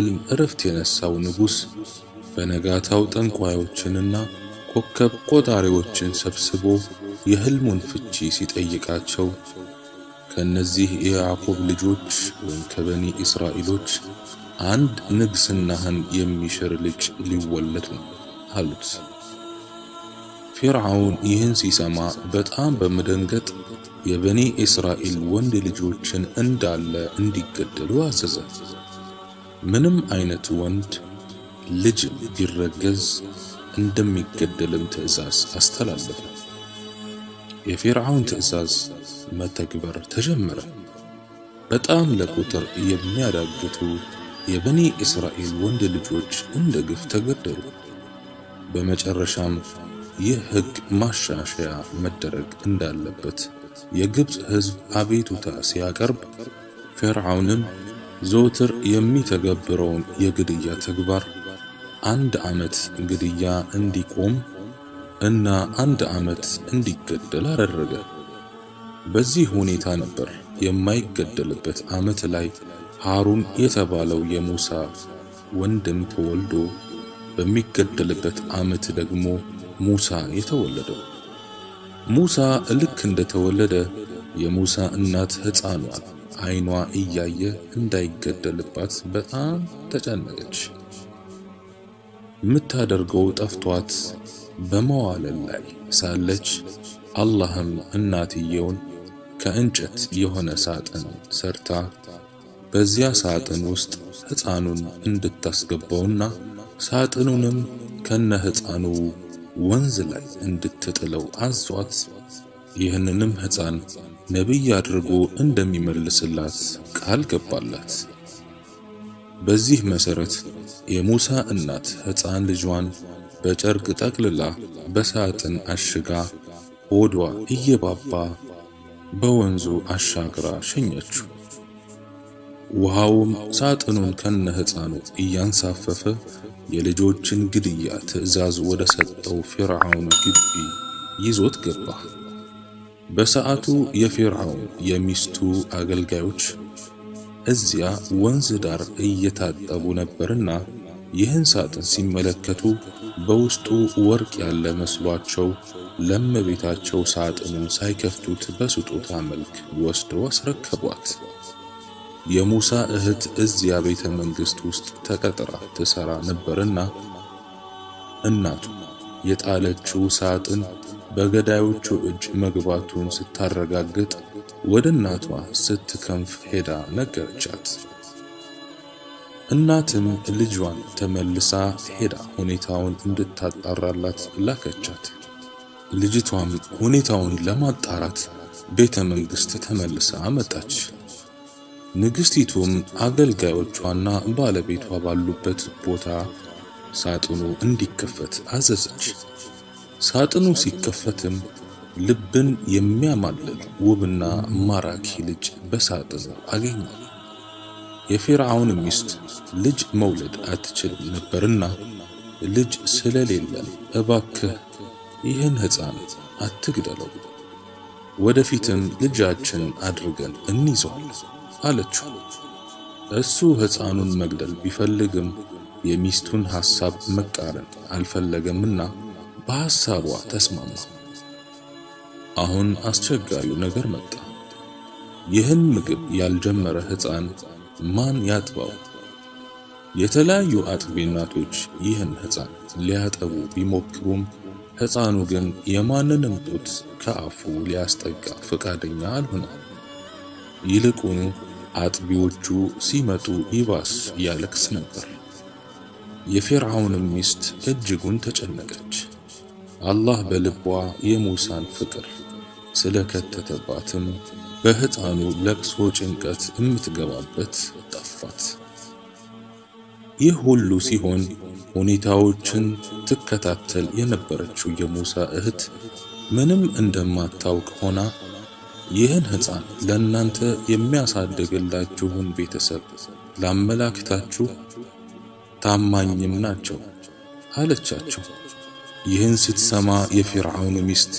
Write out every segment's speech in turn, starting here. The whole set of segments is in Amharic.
ህልም እረፍት የነሳው ንጉሥ በነጋታው ጠንቋዮችንና ኮከብ ቆጣሪዎችን ሰብስቦ የህልሙን ፍቺ ሲጠይቃቸው ከነዚህ የያዕቆብ ልጆች ወይም ከበኒ እስራኤሎች አንድ ንግስናህን የሚሽር ልጅ ሊወለድ ነው አሉት። ፊርዓውን ይህን ሲሰማ በጣም በመደንገጥ የበኒ እስራኤል ወንድ ልጆችን እንዳለ እንዲገደሉ አዘዘ። ምንም አይነት ወንድ ልጅ ቢረገዝ እንደሚገደልም ትዕዛዝ አስተላለፈ። የፊርዓውን ትዕዛዝ መተግበር ተጀመረ። በጣም ለቁጥር የሚያዳግቱ የበኒ እስራኤል ወንድ ልጆች እንደ ግፍ ተገደሉ። በመጨረሻም ይህ ሕግ ማሻሻያ መደረግ እንዳለበት የግብፅ ሕዝብ አቤቱታ ሲያቀርብ ፊርዓውንም ዘወትር የሚተገብረውን የግድያ ተግባር አንድ ዓመት ግድያ እንዲቆም እና አንድ ዓመት እንዲገደል አደረገ። በዚህ ሁኔታ ነበር የማይገደልበት ዓመት ላይ ሃሩን የተባለው የሙሳ ወንድም ተወልዶ በሚገደልበት ዓመት ደግሞ ሙሳ የተወለደው። ሙሳ ልክ እንደተወለደ የሙሳ እናት ሕፃኗን ዓይኗ እያየ እንዳይገደልባት በጣም ተጨነቀች። የምታደርገው ጠፍቷት በመዋለል ላይ ሳለች አላህም እናትየውን ከእንጨት የሆነ ሳጥን ሰርታ በዚያ ሳጥን ውስጥ ሕፃኑን እንድታስገባውና ሳጥኑንም ከነ ሕፃኑ ወንዝ ላይ እንድትጥለው አዟት ይህንንም ሕፃን ነቢይ አድርጎ እንደሚመልስላት ቃል ገባላት። በዚህ መሰረት የሙሳ እናት ሕፃን ልጇን በጨርቅ ጠቅልላ በሳጥን አሽጋ ሆዷ እየባባ በወንዙ አሻግራ ሸኘችው። ውሃውም ሳጥኑን ከነ ሕፃኑ እያንሳፈፈ የልጆችን ግድያ ትዕዛዝ ወደ ሰጠው ፊርዓውን ግቢ ይዞት ገባ። በሰዓቱ የፊርዓውን የሚስቱ አገልጋዮች እዚያ ወንዝ ዳር እየታጠቡ ነበርና ይህን ሳጥን ሲመለከቱ በውስጡ ወርቅ ያለ መስሏቸው ለእመቤታቸው ሳጥኑን ሳይከፍቱት በስጦታ መልክ ወስደው አስረከቧት። የሙሳ እህት እዚያ ቤተ መንግሥት ውስጥ ተቀጥራ ትሰራ ነበርና እናቱ የጣለችው ሳጥን በገዳዮቹ እጅ መግባቱን ስታረጋግጥ ወደ እናቷ ስትከንፍ ሄዳ ነገረቻት። እናትም ልጇን ተመልሳ ሄዳ ሁኔታውን እንድታጣራላት ላከቻት። ልጅቷም ሁኔታውን ለማጣራት ቤተ መንግሥት ተመልሳ መጣች። ንግሥቲቱም አገልጋዮቿና ባለቤቷ ባሉበት ቦታ ሳጥኑ እንዲከፈት አዘዘች። ሳጥኑ ሲከፈትም ልብን የሚያማልል ውብና ማራኪ ልጅ በሳጥኑ አገኘ። የፊርዓውን ሚስት ልጅ መውለድ አትችልም ነበርና ልጅ ስለሌለን እባክህ ይህን ሕፃን አትግደለው፣ ወደፊትም ልጃችን አድርገን እንይዘዋለን አለችው። እሱ ሕፃኑን መግደል ቢፈልግም የሚስቱን ሐሳብ መቃረን አልፈለገምና በሐሳቧ ተስማማ። አሁን አስቸጋሪው ነገር መጣ። ይህን ምግብ ያልጀመረ ሕፃን ማን ያጥባው? የተለያዩ አጥቢ እናቶች ይህን ሕፃን ሊያጠቡ ቢሞክሩም ሕፃኑ ግን የማንንም ጡት ከአፉ ሊያስጠጋ ፈቃደኛ አልሆነም። ይልቁኑ አጥቢዎቹ ሲመጡ ይባስ ያለቅስ ነበር። የፊርዓውንም ሚስት እጅጉን ተጨነቀች። አላህ በልቧ የሙሳን ፍቅር ስለከተተባትም በሕፃኑ ለቅሶ ጭንቀት የምትገባበት ጠፋት። ይህ ሁሉ ሲሆን ሁኔታዎችን ትከታተል የነበረችው የሙሳ እህት ምንም እንደማታውቅ ሆና ይህን ሕፃን ለእናንተ የሚያሳድግላችሁን ቤተሰብ ላመላክታችሁ፣ ታማኝም ናቸው አለቻቸው። ይህን ስትሰማ የፊርዓውን ሚስት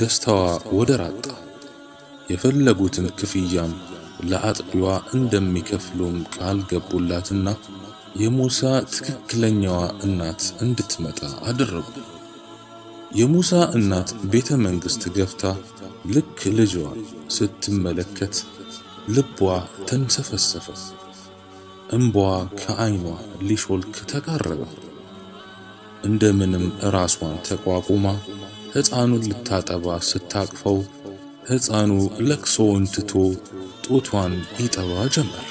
ደስታዋ ወደር አጣ። የፈለጉትን ክፍያም ለአጥቢዋ እንደሚከፍሉም ቃል ገቡላትና የሙሳ ትክክለኛዋ እናት እንድትመጣ አደረጉ። የሙሳ እናት ቤተ መንግሥት ገብታ ልክ ልጇን ስትመለከት ልቧ ተንሰፈሰፈ። እምቧ ከዓይኗ ሊሾልክ ተቃረበ። እንደምንም ራሷን ተቋቁማ ሕፃኑን ልታጠባ ስታቅፈው ሕፃኑ ለቅሶውን ትቶ ጡቷን ይጠባ ጀመር።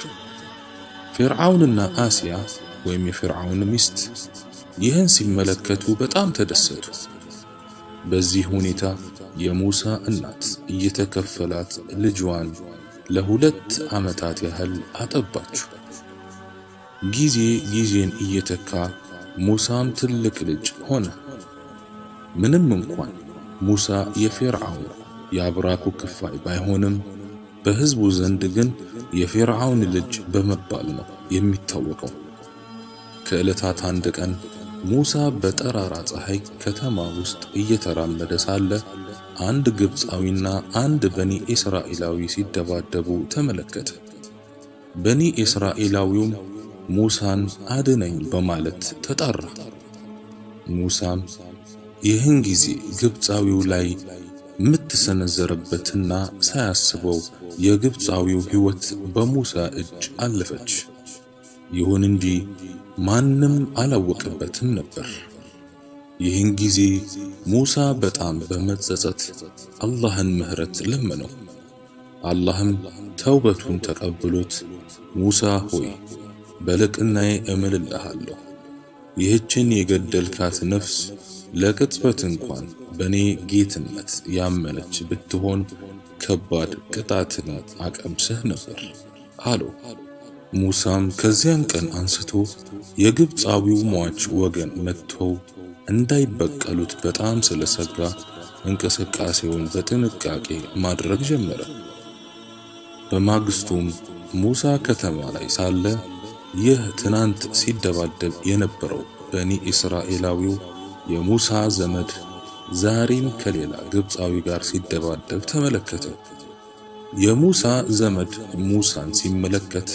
ፊርዓውንና አሲያ ወይም የፊርዓውን ሚስት ይህን ሲመለከቱ በጣም ተደሰቱ። በዚህ ሁኔታ የሙሳ እናት እየተከፈላት ልጇን ለሁለት ዓመታት ያህል አጠባችው። ጊዜ ጊዜን እየተካ ሙሳም ትልቅ ልጅ ሆነ። ምንም እንኳን ሙሳ የፊርዓውን የአብራኩ ክፋይ ባይሆንም በሕዝቡ ዘንድ ግን የፊርዓውን ልጅ በመባል ነው የሚታወቀው። ከዕለታት አንድ ቀን ሙሳ በጠራራ ፀሐይ ከተማ ውስጥ እየተራመደ ሳለ አንድ ግብፃዊና አንድ በኒ እስራኤላዊ ሲደባደቡ ተመለከተ። በኒ እስራኤላዊውም ሙሳን አድነኝ በማለት ተጣራ። ሙሳም ይህን ጊዜ ግብፃዊው ላይ ምት ሰነዘረበትና ሳያስበው የግብፃዊው ሕይወት በሙሳ እጅ አለፈች። ይሁን እንጂ ማንም አላወቀበትም ነበር። ይህን ጊዜ ሙሳ በጣም በመጸጸት አላህን ምሕረት ለመነው። አላህም ተውበቱን ተቀብሎት ሙሳ ሆይ በልቅናዬ እምልልሃለሁ ይህችን የገደልካት ነፍስ ለቅጽበት እንኳን በእኔ ጌትነት ያመነች ብትሆን ከባድ ቅጣትን አቀምስህ ነበር አለው። ሙሳም ከዚያን ቀን አንስቶ የግብፃዊው ሟች ወገን መጥተው እንዳይበቀሉት በጣም ስለሰጋ እንቅስቃሴውን በጥንቃቄ ማድረግ ጀመረ። በማግስቱም ሙሳ ከተማ ላይ ሳለ ይህ ትናንት ሲደባደብ የነበረው በኒ እስራኤላዊው የሙሳ ዘመድ ዛሬም ከሌላ ግብፃዊ ጋር ሲደባደብ ተመለከተ። የሙሳ ዘመድ ሙሳን ሲመለከት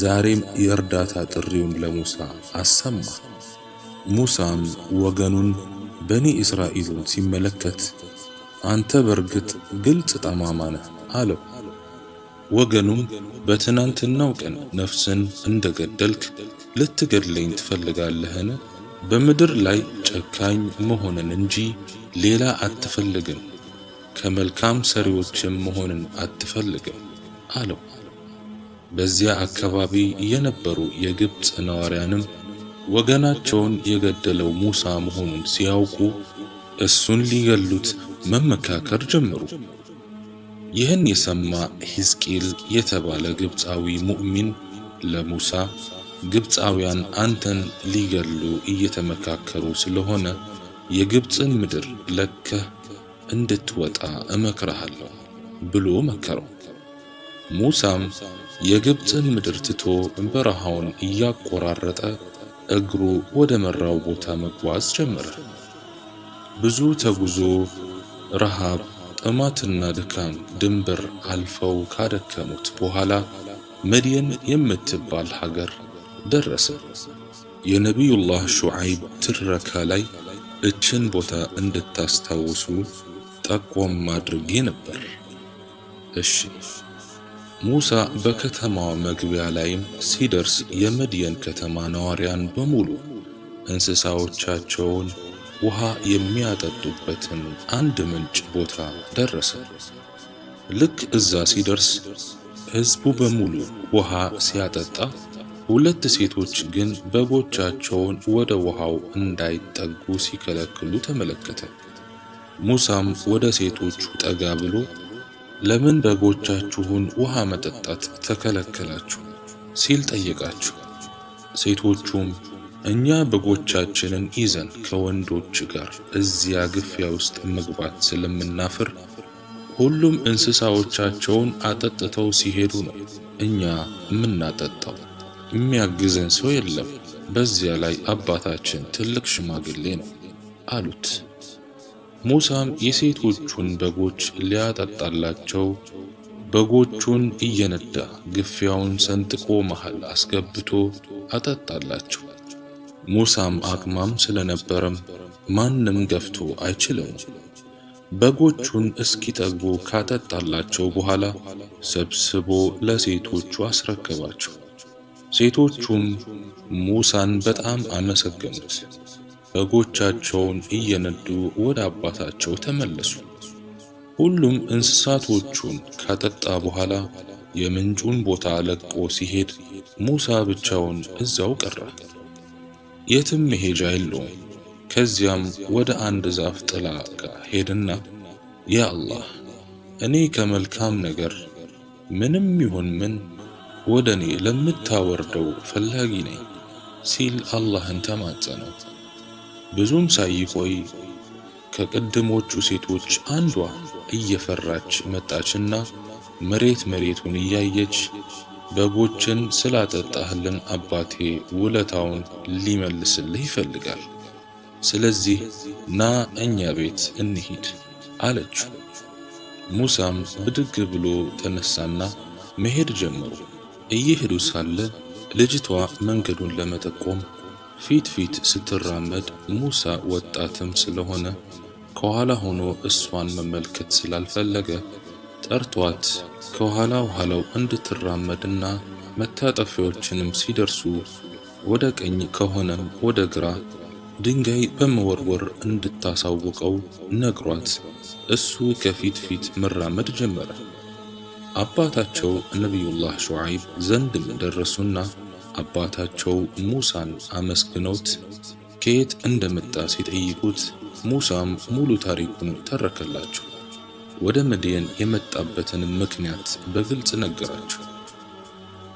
ዛሬም የእርዳታ ጥሪውን ለሙሳ አሰማ። ሙሳም ወገኑን በኒ እስራኤልን ሲመለከት አንተ በርግጥ ግልጽ ጠማማ ነህ አለው። ወገኑም በትናንትናው ቀን ነፍስን እንደገደልክ ልትገድለኝ ትፈልጋለህን? በምድር ላይ ጨካኝ መሆንን እንጂ ሌላ አትፈልግም፣ ከመልካም ሰሪዎችም መሆንን አትፈልግም አለው። በዚያ አካባቢ የነበሩ የግብፅ ነዋሪያንም ወገናቸውን የገደለው ሙሳ መሆኑን ሲያውቁ እሱን ሊገሉት መመካከር ጀመሩ። ይህን የሰማ ሕዝቅኤል የተባለ ግብፃዊ ሙእሚን ለሙሳ ግብፃውያን አንተን ሊገሉ እየተመካከሩ ስለሆነ የግብፅን ምድር ለከህ እንድትወጣ እመክረሃለሁ ብሎ መከረው። ሙሳም የግብፅን ምድር ትቶ በረሃውን እያቆራረጠ እግሩ ወደ መራው ቦታ መጓዝ ጀመረ። ብዙ ተጉዞ ረሃብ፣ ጥማትና ድካም ድንበር አልፈው ካደከሙት በኋላ መድየን የምትባል ሀገር ደረሰ። የነቢዩላህ ሹዓይብ ትረካ ላይ እችን ቦታ እንድታስታውሱ ጠቆም አድርጌ ነበር። እሺ። ሙሳ በከተማዋ መግቢያ ላይም ሲደርስ የመድየን ከተማ ነዋሪያን በሙሉ እንስሳዎቻቸውን ውሃ የሚያጠጡበትን አንድ ምንጭ ቦታ ደረሰ። ልክ እዛ ሲደርስ ሕዝቡ በሙሉ ውሃ ሲያጠጣ፣ ሁለት ሴቶች ግን በጎቻቸውን ወደ ውሃው እንዳይጠጉ ሲከለክሉ ተመለከተ። ሙሳም ወደ ሴቶቹ ጠጋ ብሎ ለምን በጎቻችሁን ውሃ መጠጣት ተከለከላችሁ? ሲል ጠየቃቸው። ሴቶቹም እኛ በጎቻችንን ይዘን ከወንዶች ጋር እዚያ ግፊያ ውስጥ መግባት ስለምናፍር ሁሉም እንስሳዎቻቸውን አጠጥተው ሲሄዱ ነው እኛ የምናጠጣው። የሚያግዘን ሰው የለም። በዚያ ላይ አባታችን ትልቅ ሽማግሌ ነው አሉት። ሙሳም የሴቶቹን በጎች ሊያጠጣላቸው በጎቹን እየነዳ ግፊያውን ሰንጥቆ መሃል አስገብቶ አጠጣላቸው። ሙሳም አቅማም ስለነበረም ማንም ገፍቶ አይችለውም። በጎቹን እስኪጠግቡ ካጠጣላቸው በኋላ ሰብስቦ ለሴቶቹ አስረከባቸው። ሴቶቹም ሙሳን በጣም አመሰገኑት። በጎቻቸውን እየነዱ ወደ አባታቸው ተመለሱ። ሁሉም እንስሳቶቹን ካጠጣ በኋላ የምንጩን ቦታ ለቆ ሲሄድ ሙሳ ብቻውን እዛው ቀረ። የትም መሄጃ የለውም። ከዚያም ወደ አንድ ዛፍ ጥላ ጋር ሄድና ያ አላህ እኔ ከመልካም ነገር ምንም ይሁን ምን ወደ እኔ ለምታወርደው ፈላጊ ነኝ ሲል አላህን ተማጸነው። ብዙም ሳይቆይ ከቅድሞቹ ሴቶች አንዷ እየፈራች መጣችና መሬት መሬቱን እያየች በጎችን ስላጠጣህልን አባቴ ውለታውን ሊመልስልህ ይፈልጋል። ስለዚህ ና እኛ ቤት እንሂድ አለችው። ሙሳም ብድግ ብሎ ተነሳና መሄድ ጀመሩ። እየሄዱ ሳለ ልጅቷ መንገዱን ለመጠቆም ፊት ፊት ስትራመድ ሙሳ ወጣትም ስለሆነ ከኋላ ሆኖ እሷን መመልከት ስላልፈለገ ጠርቷት ከኋላ ኋላው እንድትራመድና መታጠፊያዎችንም ሲደርሱ ወደ ቀኝ ከሆነም ወደ ግራ ድንጋይ በመወርወር እንድታሳውቀው ነግሯት እሱ ከፊት ፊት መራመድ ጀመረ። አባታቸው ነቢዩላህ ሹዓይብ ዘንድም ደረሱና አባታቸው ሙሳን አመስግነውት ከየት እንደመጣ ሲጠይቁት ሙሳም ሙሉ ታሪኩን ተረከላቸው። ወደ መድየን የመጣበትን ምክንያት በግልጽ ነገራቸው።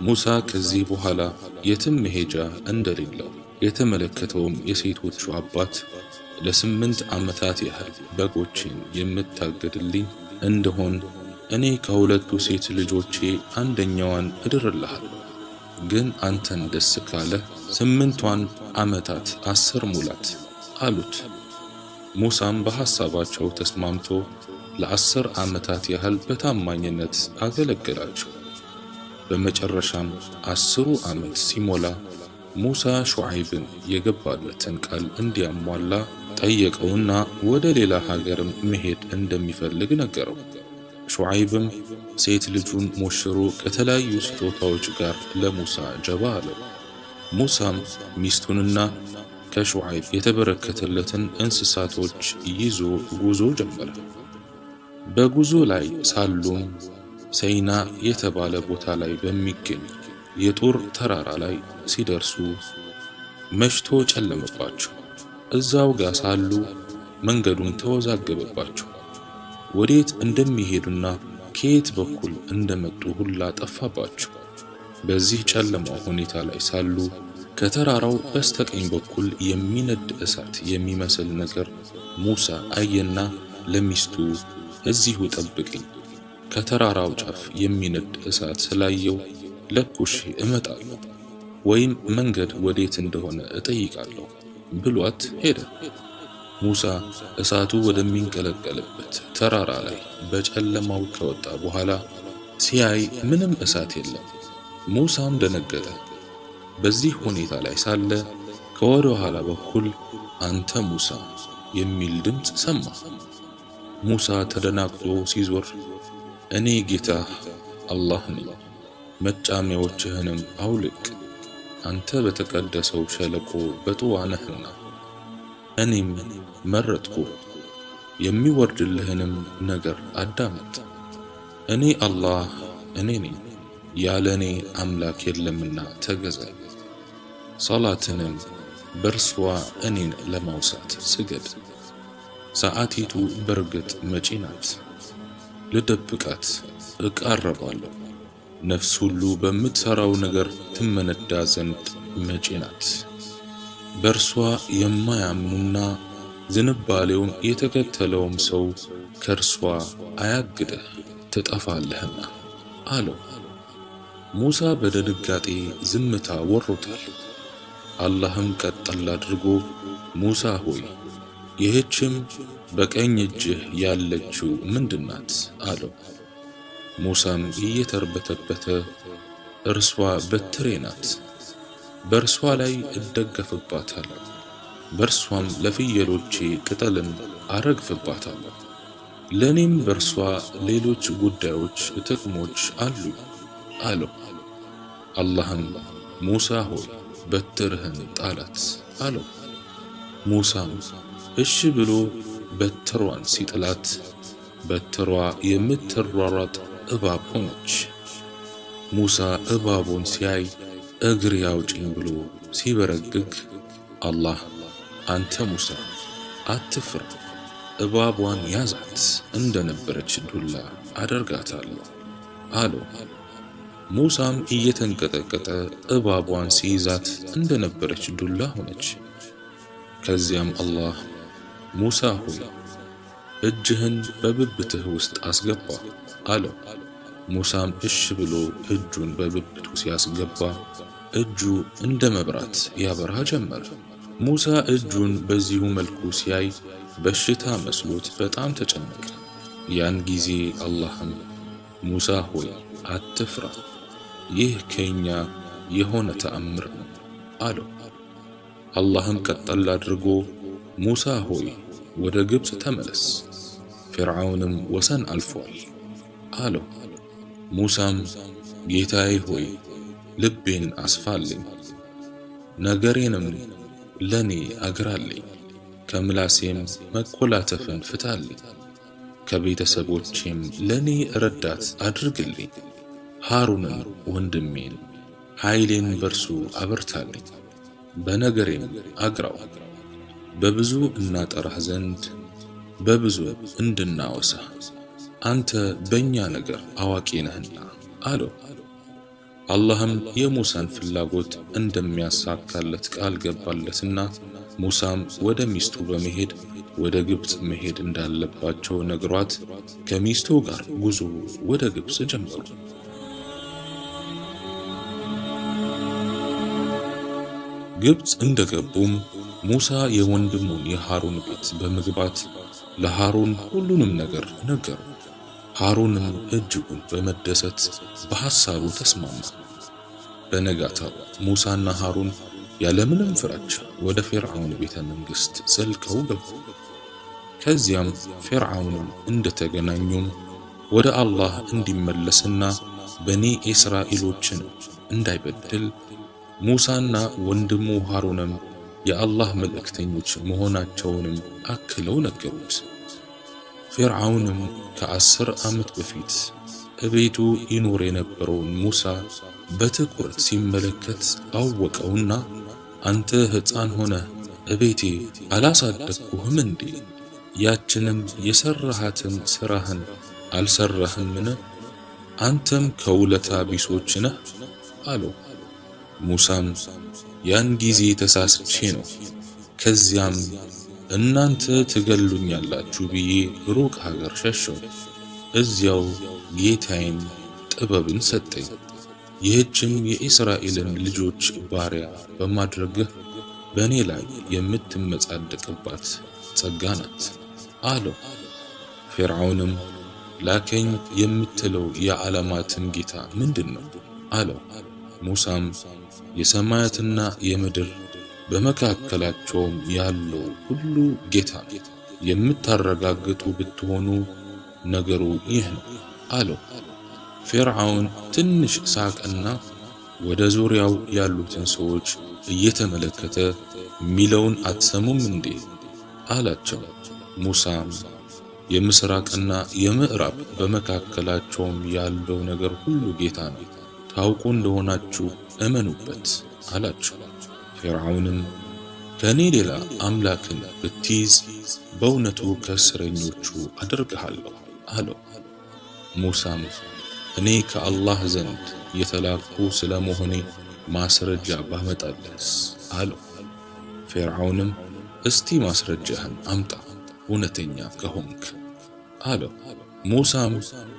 ሙሳ ከዚህ በኋላ የትም መሄጃ እንደሌለው የተመለከተውም የሴቶቹ አባት ለስምንት ዓመታት ያህል በጎችን የምታገድልኝ እንደሆን እኔ ከሁለቱ ሴት ልጆቼ አንደኛዋን እድርልሃለሁ፣ ግን አንተን ደስ ካለ ስምንቷን ዓመታት አስር ሙላት አሉት። ሙሳም በሐሳባቸው ተስማምቶ ለአስር ዓመታት ያህል በታማኝነት አገለገላቸው። በመጨረሻም አስሩ ዓመት ሲሞላ ሙሳ ሹዓይብን የገባለትን ቃል እንዲያሟላ ጠየቀውና ወደ ሌላ ሀገርም መሄድ እንደሚፈልግ ነገረው። ሹዓይብም ሴት ልጁን ሞሽሮ ከተለያዩ ስጦታዎች ጋር ለሙሳ ጀባ አለው። ሙሳም ሚስቱንና ከሹዓይብ የተበረከተለትን እንስሳቶች ይዞ ጉዞ ጀመረ። በጉዞ ላይ ሳሉም ሰይና የተባለ ቦታ ላይ በሚገኝ የጡር ተራራ ላይ ሲደርሱ መሽቶ ጨለመባቸው። እዛው ጋር ሳሉ መንገዱን ተወዛገበባቸው። ወዴት እንደሚሄዱና ከየት በኩል እንደመጡ ሁላ ጠፋባቸው። በዚህ ጨለማ ሁኔታ ላይ ሳሉ ከተራራው በስተቀኝ በኩል የሚነድ እሳት የሚመስል ነገር ሙሳ አየና ለሚስቱ እዚሁ ጠብቅኝ፣ ከተራራው ጫፍ የሚነድ እሳት ስላየው ለኩሼ እመጣለሁ ወይም መንገድ ወዴት እንደሆነ እጠይቃለሁ ብሏት ሄደ። ሙሳ እሳቱ ወደሚንቀለቀልበት ተራራ ላይ በጨለማው ከወጣ በኋላ ሲያይ ምንም እሳት የለም። ሙሳም ደነገጠ። በዚህ ሁኔታ ላይ ሳለ ከወደ ኋላ በኩል አንተ ሙሳ የሚል ድምፅ ሰማ። ሙሳ ተደናግጦ ሲዞር እኔ ጌታህ አላህ ነኝ፣ መጫሚያዎችህንም አውልቅ፣ አንተ በተቀደሰው ሸለቆ በጥዋ ነህና እኔም መረጥኩ፣ የሚወርድልህንም ነገር አዳምጥ። እኔ አላህ እኔ ነኝ፣ ያለ እኔ አምላክ የለምና ተገዛኝ። ሰላትንም በእርሷ እኔን ለማውሳት ስገድ። ሰዓቲቱ በርግጥ መጪ ናት፣ ልደብቃት እቃረባለሁ። ነፍስ ሁሉ በምትሠራው ነገር ትመነዳ ዘንድ መጪ ናት። በእርሷ የማያምኑና ዝንባሌውን የተከተለውም ሰው ከእርሷ አያግደህ ትጠፋለህና አለው። ሙሳ በድንጋጤ ዝምታ ወሮታል። አላህም ቀጠል አድርጎ ሙሳ ሆይ ይህችም በቀኝ እጅህ ያለችው ምንድናት? አለው። ሙሳም እየተርበተበተ እርሷ በትሬ ናት፣ በእርሷ ላይ እደገፍባታለሁ፣ በእርሷም ለፍየሎቼ ቅጠልን አረግፍባታለሁ። ለእኔም በእርሷ ሌሎች ጉዳዮች ጥቅሞች አሉ አለው። አላህም ሙሳ ሆይ በትርህን ጣላት አለው። ሙሳም እሺ ብሎ በትሯን ሲጥላት በትሯ የምትሯሯጥ እባብ ሆነች። ሙሳ እባቡን ሲያይ እግር ያውጭኝ ብሎ ሲበረግግ አላህ አንተ ሙሳ አትፍራ፣ እባቧን ያዛት እንደነበረች ዱላ አደርጋታለሁ አለው። ሙሳም እየተንቀጠቀጠ እባቧን ሲይዛት እንደነበረች ዱላ ሆነች። ከዚያም አላህ ሙሳ ሆይ እጅህን በብብትህ ውስጥ አስገባ አለው። ሙሳም እሽ ብሎ እጁን በብብቱ ሲያስገባ እጁ እንደ መብራት ያበራ ጀመር። ሙሳ እጁን በዚሁ መልኩ ሲያይ በሽታ መስሎት በጣም ተጨነቀ። ያን ጊዜ አላህም ሙሳ ሆይ አትፍራ፣ ይህ ከኛ የሆነ ተአምር ነው አለው። አላህም ቀጠል አድርጎ ሙሳ ሆይ ወደ ግብፅ ተመለስ፣ ፊርዓውንም ወሰን አልፏል አለው። ሙሳም ጌታዬ ሆይ ልቤን አስፋልኝ፣ ነገሬንም ለኔ አግራልኝ፣ ከምላሴም መኮላተፍን ፍታልኝ፣ ከቤተሰቦቼም ለኔ ረዳት አድርግልኝ፣ ሃሩንን ወንድሜን ኃይሌን በርሱ አበርታልኝ፣ በነገሬም አግራው በብዙ እናጠራህ ዘንድ በብዙ እንድናወሳ አንተ በእኛ ነገር አዋቂ ነህና አለው። አላህም የሙሳን ፍላጎት እንደሚያሳካለት ቃል ገባለትና ሙሳም ወደ ሚስቱ በመሄድ ወደ ግብፅ መሄድ እንዳለባቸው ነግሯት ከሚስቱ ጋር ጉዞ ወደ ግብፅ ጀመሩ። ግብፅ እንደገቡም ሙሳ የወንድሙን የሃሩን ቤት በመግባት ለሃሩን ሁሉንም ነገር ነገሩ። ሃሩንም እጅጉን በመደሰት በሐሳቡ ተስማማ። በነጋታው ሙሳና ሃሩን ያለምንም ፍራቻ ወደ ፊርዓውን ቤተ መንግሥት ዘልቀው ገቡ። ከዚያም ፊርዓውንም እንደተገናኙም ወደ አላህ እንዲመለስና በኒ እስራኤሎችን እንዳይበድል ሙሳና ወንድሙ ሃሩንም የአላህ መልእክተኞች መሆናቸውንም አክለው ነገሩት። ፊርዓውንም ከአስር ዓመት በፊት እቤቱ ይኖር የነበረውን ሙሳ በትኩረት ሲመለከት አወቀውና አንተ ሕፃን ሆነህ እቤቴ አላሳደግኩህም እንዴ? ያችንም የሠራሃትን ሥራህን አልሠራህምን? አንተም ከውለታ ቢሶች ነህ አለው። ሙሳም ያን ጊዜ ተሳስቼ ነው፣ ከዚያም እናንተ ትገሉኛላችሁ ብዬ ሩቅ ሀገር ሸሸው። እዚያው ጌታዬም ጥበብን ሰጠኝ፣ ይህችም የእስራኤልን ልጆች ባሪያ በማድረግህ በእኔ ላይ የምትመጻደቅባት ጸጋ ናት አለው። ፊርዓውንም ላከኝ የምትለው የዓለማትን ጌታ ምንድን ነው አለው። ሙሳም የሰማያትና የምድር በመካከላቸውም ያለው ሁሉ ጌታ የምታረጋግጡ ብትሆኑ ነገሩ ይህ ነው አለው። ፊርዓውን ትንሽ ሳቅና ወደ ዙሪያው ያሉትን ሰዎች እየተመለከተ ሚለውን አትሰሙም እንዴ አላቸው። ሙሳም የምስራቅና የምዕራብ በመካከላቸውም ያለው ነገር ሁሉ ጌታ ነው፣ ታውቁ እንደሆናችሁ እመኑበት አላቸው። ፊርዓውንም ከእኔ ሌላ አምላክን ብትይዝ በእውነቱ ከእስረኞቹ አደርግሃለሁ አለው። ሙሳም እኔ ከአላህ ዘንድ የተላኩ ስለ መሆኔ ማስረጃ ባመጣለስ አለው። ፊርዓውንም እስቲ ማስረጃህን አምጣ እውነተኛ ከሆንክ አለው። ሙሳም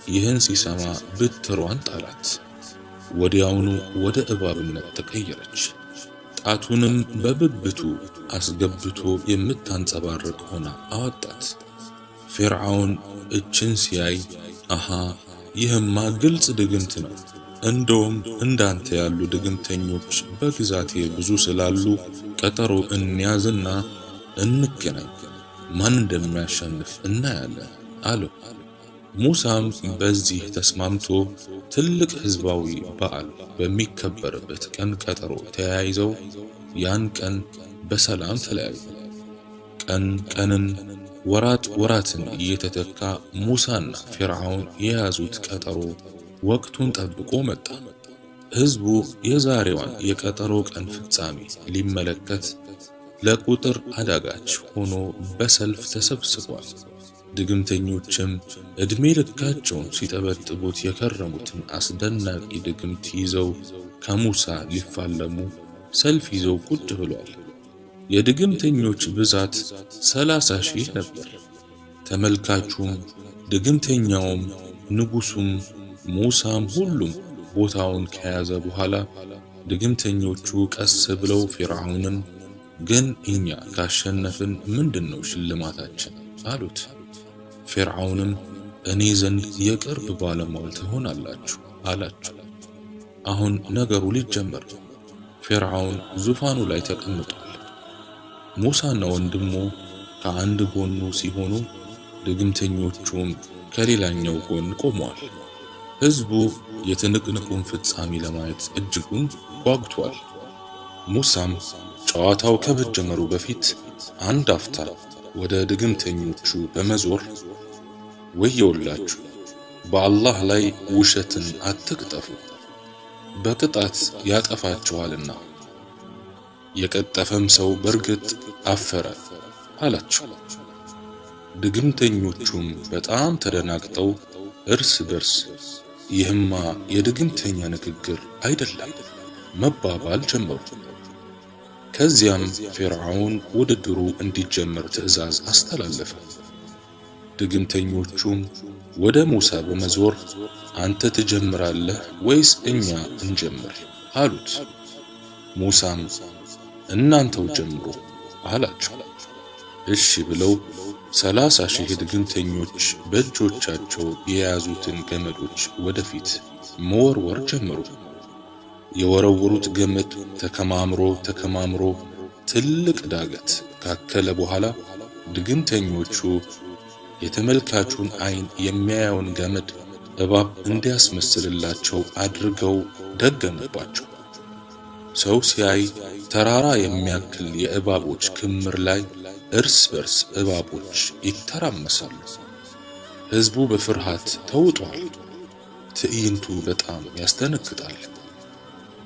ይህን ሲሰማ ብትሯን ጣላት። ወዲያውኑ ወደ እባብነት ተቀየረች። ጣቱንም በብብቱ አስገብቶ የምታንጸባርቅ ሆና አወጣት። ፊርዓውን እችን ሲያይ አሃ ይህማ ግልጽ ድግምት ነው፣ እንደውም እንዳንተ ያሉ ድግምተኞች በግዛቴ ብዙ ስላሉ ቀጠሮ እንያዝና እንገናኝ፣ ማን እንደሚያሸንፍ እናያለን አለው። ሙሳም በዚህ ተስማምቶ ትልቅ ሕዝባዊ በዓል በሚከበርበት ቀን ቀጠሮ ተያይዘው ያን ቀን በሰላም ተለያዩ። ቀን ቀንን ወራት ወራትን እየተተካ ሙሳና ፊርዓውን የያዙት ቀጠሮ ወቅቱን ጠብቆ መጣ። ሕዝቡ የዛሬዋን የቀጠሮ ቀን ፍጻሜ ሊመለከት ለቁጥር አዳጋች ሆኖ በሰልፍ ተሰብስቧል። ድግምተኞችም ዕድሜ ልካቸውን ሲጠበጥቡት የከረሙትን አስደናቂ ድግምት ይዘው ከሙሳ ሊፋለሙ ሰልፍ ይዘው ቁጭ ብሏል። የድግምተኞች ብዛት ሰላሳ ሺህ ነበር። ተመልካቹም ድግምተኛውም ንጉሱም ሙሳም ሁሉም ቦታውን ከያዘ በኋላ ድግምተኞቹ ቀስ ብለው ፊርዓውንን ግን እኛ ካሸነፍን ምንድነው ሽልማታችን? አሉት። ፊርዓውንም እኔ ዘንድ የቅርብ ባለሟል ትሆናላችሁ አላቸው። አሁን ነገሩ ሊጀመር ፊርዓውን ዙፋኑ ላይ ተቀምጧል። ሙሳና ወንድሙ ከአንድ ጎኑ ሲሆኑ ድግምተኞቹም ከሌላኛው ጎን ቆመዋል። ሕዝቡ የትንቅንቁን ፍጻሜ ለማየት እጅጉን ጓጉቷል። ሙሳም ጨዋታው ከመጀመሩ በፊት አንድ አፍታ ወደ ድግምተኞቹ በመዞር ወየውላችሁ፣ በአላህ ላይ ውሸትን አትቅጠፉ፣ በቅጣት ያጠፋችኋልና የቀጠፈም ሰው በርግጥ አፈረ አላቸው። ድግምተኞቹም በጣም ተደናግጠው እርስ በርስ ይህማ የድግምተኛ ንግግር አይደለም መባባል ጀመሩ። ከዚያም ፊርዓውን ውድድሩ እንዲጀመር ትዕዛዝ አስተላለፈ። ድግምተኞቹም ወደ ሙሳ በመዞር አንተ ትጀምራለህ ወይስ እኛ እንጀምር አሉት። ሙሳም እናንተው ጀምሩ አላቸው። እሺ ብለው ሰላሳ ሺህ ድግምተኞች በእጆቻቸው የያዙትን ገመዶች ወደፊት መወርወር ጀመሩ። የወረወሩት ገመድ ተከማምሮ ተከማምሮ ትልቅ ዳገት ካከለ በኋላ ድግምተኞቹ የተመልካቹን ዓይን የሚያየውን ገመድ እባብ እንዲያስመስልላቸው አድርገው ደገሙባቸው። ሰው ሲያይ ተራራ የሚያክል የእባቦች ክምር ላይ እርስ በርስ እባቦች ይተራመሳሉ። ሕዝቡ በፍርሃት ተውጧል። ትዕይንቱ በጣም ያስደነግጣል።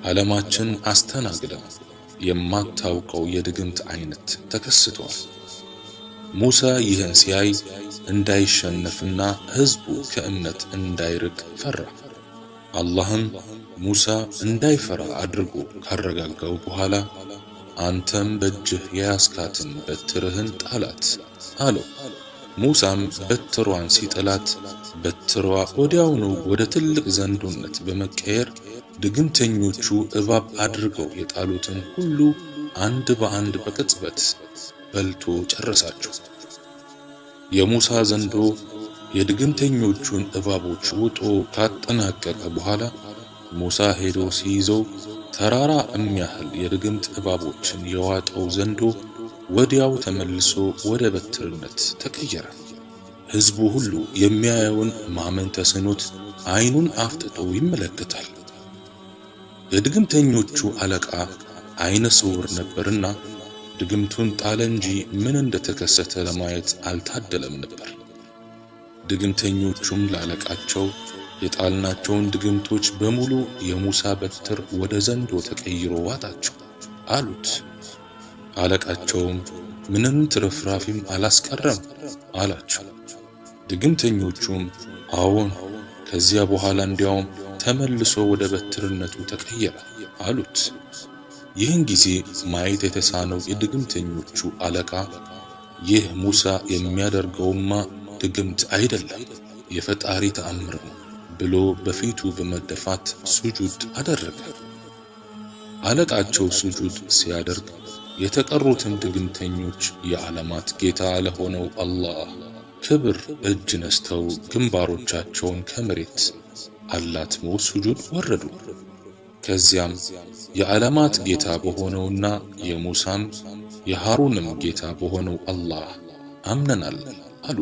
ዓለማችን አስተናግዳ የማታውቀው የድግምት አይነት ተከስቷል። ሙሳ ይህን ሲያይ እንዳይሸነፍና ሕዝቡ ከእምነት እንዳይርቅ ፈራ። አላህም ሙሳ እንዳይፈራ አድርጎ ካረጋጋው በኋላ አንተም በእጅህ የያዝካትን በትርህን ጣላት አለው። ሙሳም በትሯን ሲጥላት በትሯ ወዲያውኑ ወደ ትልቅ ዘንዶነት በመቀየር ድግምተኞቹ እባብ አድርገው የጣሉትን ሁሉ አንድ በአንድ በቅጽበት በልቶ ጨረሳቸው። የሙሳ ዘንዶ የድግምተኞቹን እባቦች ውጦ ካጠናቀቀ በኋላ ሙሳ ሄዶ ሲይዘው ተራራ የሚያህል የድግምት እባቦችን የዋጠው ዘንዶ ወዲያው ተመልሶ ወደ በትርነት ተቀየረ። ሕዝቡ ሁሉ የሚያየውን ማመን ተስኖት ዓይኑን አፍጥጦ ይመለከታል። የድግምተኞቹ አለቃ ዓይነ ስውር ነበርና ድግምቱን ጣለ እንጂ ምን እንደተከሰተ ለማየት አልታደለም ነበር። ድግምተኞቹም ላለቃቸው የጣልናቸውን ድግምቶች በሙሉ የሙሳ በትር ወደ ዘንዶ ተቀይሮ ዋጣቸው አሉት። አለቃቸውም ምንም ትርፍራፊም አላስቀረም አላቸው። ድግምተኞቹም አዎን፣ ከዚያ በኋላ እንዲያውም ተመልሶ ወደ በትርነቱ ተቀየረ አሉት። ይህን ጊዜ ማየት የተሳነው የድግምተኞቹ አለቃ ይህ ሙሳ የሚያደርገውማ ድግምት አይደለም የፈጣሪ ተአምር ነው ብሎ በፊቱ በመደፋት ሱጁድ አደረገ። አለቃቸው ሱጁድ ሲያደርግ የተቀሩትን ድግምተኞች የዓለማት ጌታ ለሆነው አላህ ክብር እጅ ነስተው ግንባሮቻቸውን ከመሬት አላትሞ ሱጁድ ወረዱ። ከዚያም የዓለማት ጌታ በሆነውና የሙሳም የሃሩንም ጌታ በሆነው አላህ አምነናል አሉ።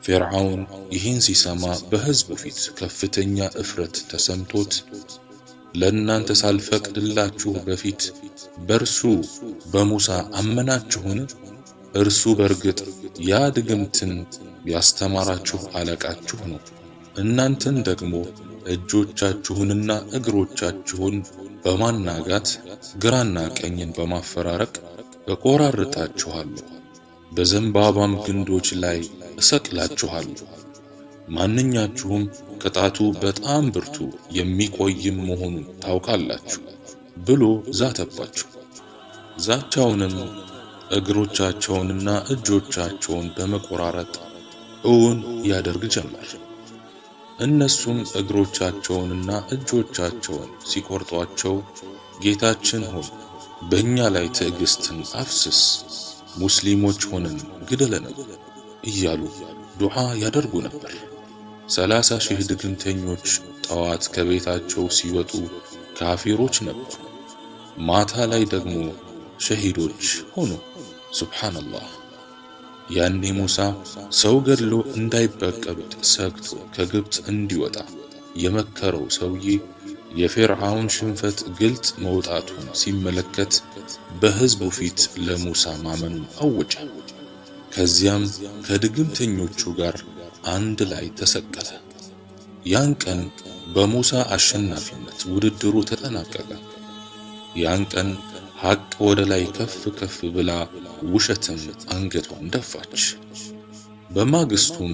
ፊርዓውን ይህን ሲሰማ በሕዝቡ ፊት ከፍተኛ እፍረት ተሰምቶት ለእናንተ ሳልፈቅድላችሁ በፊት በእርሱ በሙሳ አመናችሁን? እርሱ በርግጥ ያ ድግምትን ያስተማራችሁ አለቃችሁ ነው። እናንተን ደግሞ እጆቻችሁንና እግሮቻችሁን በማናጋት ግራና ቀኝን በማፈራረቅ እቆራርጣችኋለሁ፣ በዘንባባም ግንዶች ላይ እሰቅላችኋለሁ። ማንኛችሁም ቅጣቱ በጣም ብርቱ የሚቆይም መሆኑን ታውቃላችሁ ብሎ ዛተባቸው። ዛቻውንም እግሮቻቸውንና እጆቻቸውን በመቆራረጥ እውን ያደርግ ጀመር። እነሱም እግሮቻቸውንና እጆቻቸውን ሲቆርጧቸው ጌታችን ሆይ በእኛ ላይ ትዕግስትን አፍስስ፣ ሙስሊሞች ሆነን ግደለን እያሉ ዱዓ ያደርጉ ነበር። ሰላሳ ሺህ ድግምተኞች ጠዋት ከቤታቸው ሲወጡ ካፊሮች ነበሩ፣ ማታ ላይ ደግሞ ሸሂዶች ሆኑ። ሱብሓነላህ። ያኔ ሙሳ ሰው ገድሎ እንዳይበቀብጥ ሰግቶ ከግብፅ እንዲወጣ የመከረው ሰውዬ የፊርዓውን ሽንፈት ግልጽ መውጣቱን ሲመለከት በሕዝቡ ፊት ለሙሳ ማመኑን አወጀ። ከዚያም ከድግምተኞቹ ጋር አንድ ላይ ተሰቀለ። ያን ቀን በሙሳ አሸናፊነት ውድድሩ ተጠናቀቀ። ያን ቀን ሐቅ ወደ ላይ ከፍ ከፍ ብላ ውሸትም አንገቷን ደፋች። በማግስቱም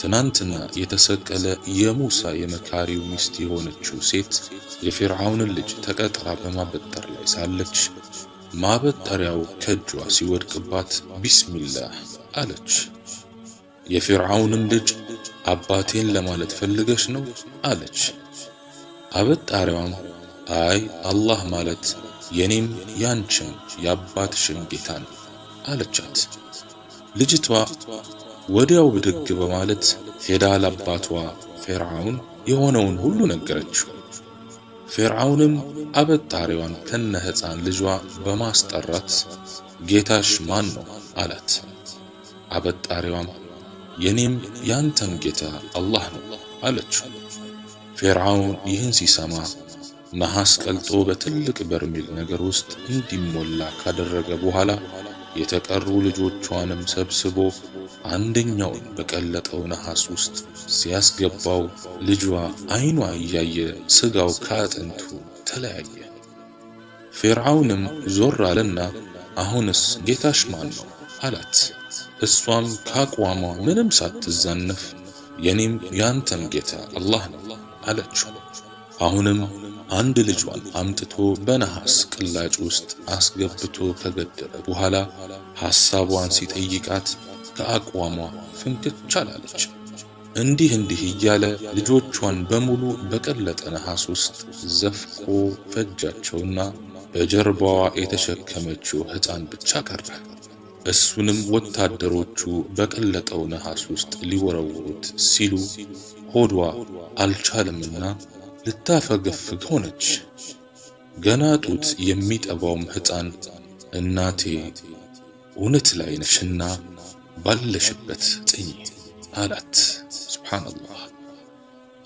ትናንትና የተሰቀለ የሙሳ የመካሪው ሚስት የሆነችው ሴት የፊርዓውንን ልጅ ተቀጥራ በማበጠር ላይ ሳለች ማበጠሪያው ከእጇ ሲወድቅባት ቢስሚላህ አለች። የፊርዓውንም ልጅ አባቴን ለማለት ፈልገሽ ነው አለች። አበጣሪዋም አይ አላህ ማለት የኔም ያንቺም የአባትሽም ጌታ ነው አለቻት። ልጅቷ ወዲያው ብድግ በማለት ሄዳ ለአባቷ ፊርዓውን የሆነውን ሁሉ ነገረችው። ፊርዓውንም አበጣሪዋን ከነ ሕፃን ልጇ በማስጠራት ጌታሽ ማን ነው አላት። አበጣሪዋም የኔም ያንተም ጌታ አላህ ነው አለችው። ፊርዓውን ይህን ሲሰማ ነሐስ ቀልጦ በትልቅ በርሜል ነገር ውስጥ እንዲሞላ ካደረገ በኋላ የተቀሩ ልጆቿንም ሰብስቦ አንደኛውን በቀለጠው ነሐስ ውስጥ ሲያስገባው ልጇ ዓይኗ እያየ ስጋው ከአጥንቱ ተለያየ። ፊርዓውንም ዞር አለና አሁንስ ጌታሽ ማን ነው አላት። እሷም ካቋሟ ምንም ሳትዛነፍ የኔም ያንተም ጌታ አላህ ነው አለችው። አሁንም አንድ ልጇን አምጥቶ በነሐስ ቅላጭ ውስጥ አስገብቶ ከገደለ በኋላ ሐሳቧን ሲጠይቃት ከአቋሟ ፍንክች አላለች። እንዲህ እንዲህ እያለ ልጆቿን በሙሉ በቀለጠ ነሐስ ውስጥ ዘፍቆ ፈጃቸውና በጀርባዋ የተሸከመችው ሕፃን ብቻ ቀረ። እሱንም ወታደሮቹ በቀለጠው ነሐስ ውስጥ ሊወረውሩት ሲሉ ሆዷ አልቻለምና ልታፈገፍግ ሆነች። ገና ጡት የሚጠባውም ሕፃን እናቴ እውነት ላይ ነሽና ባለሽበት ጥኝ አላት። ሱብሓነላህ።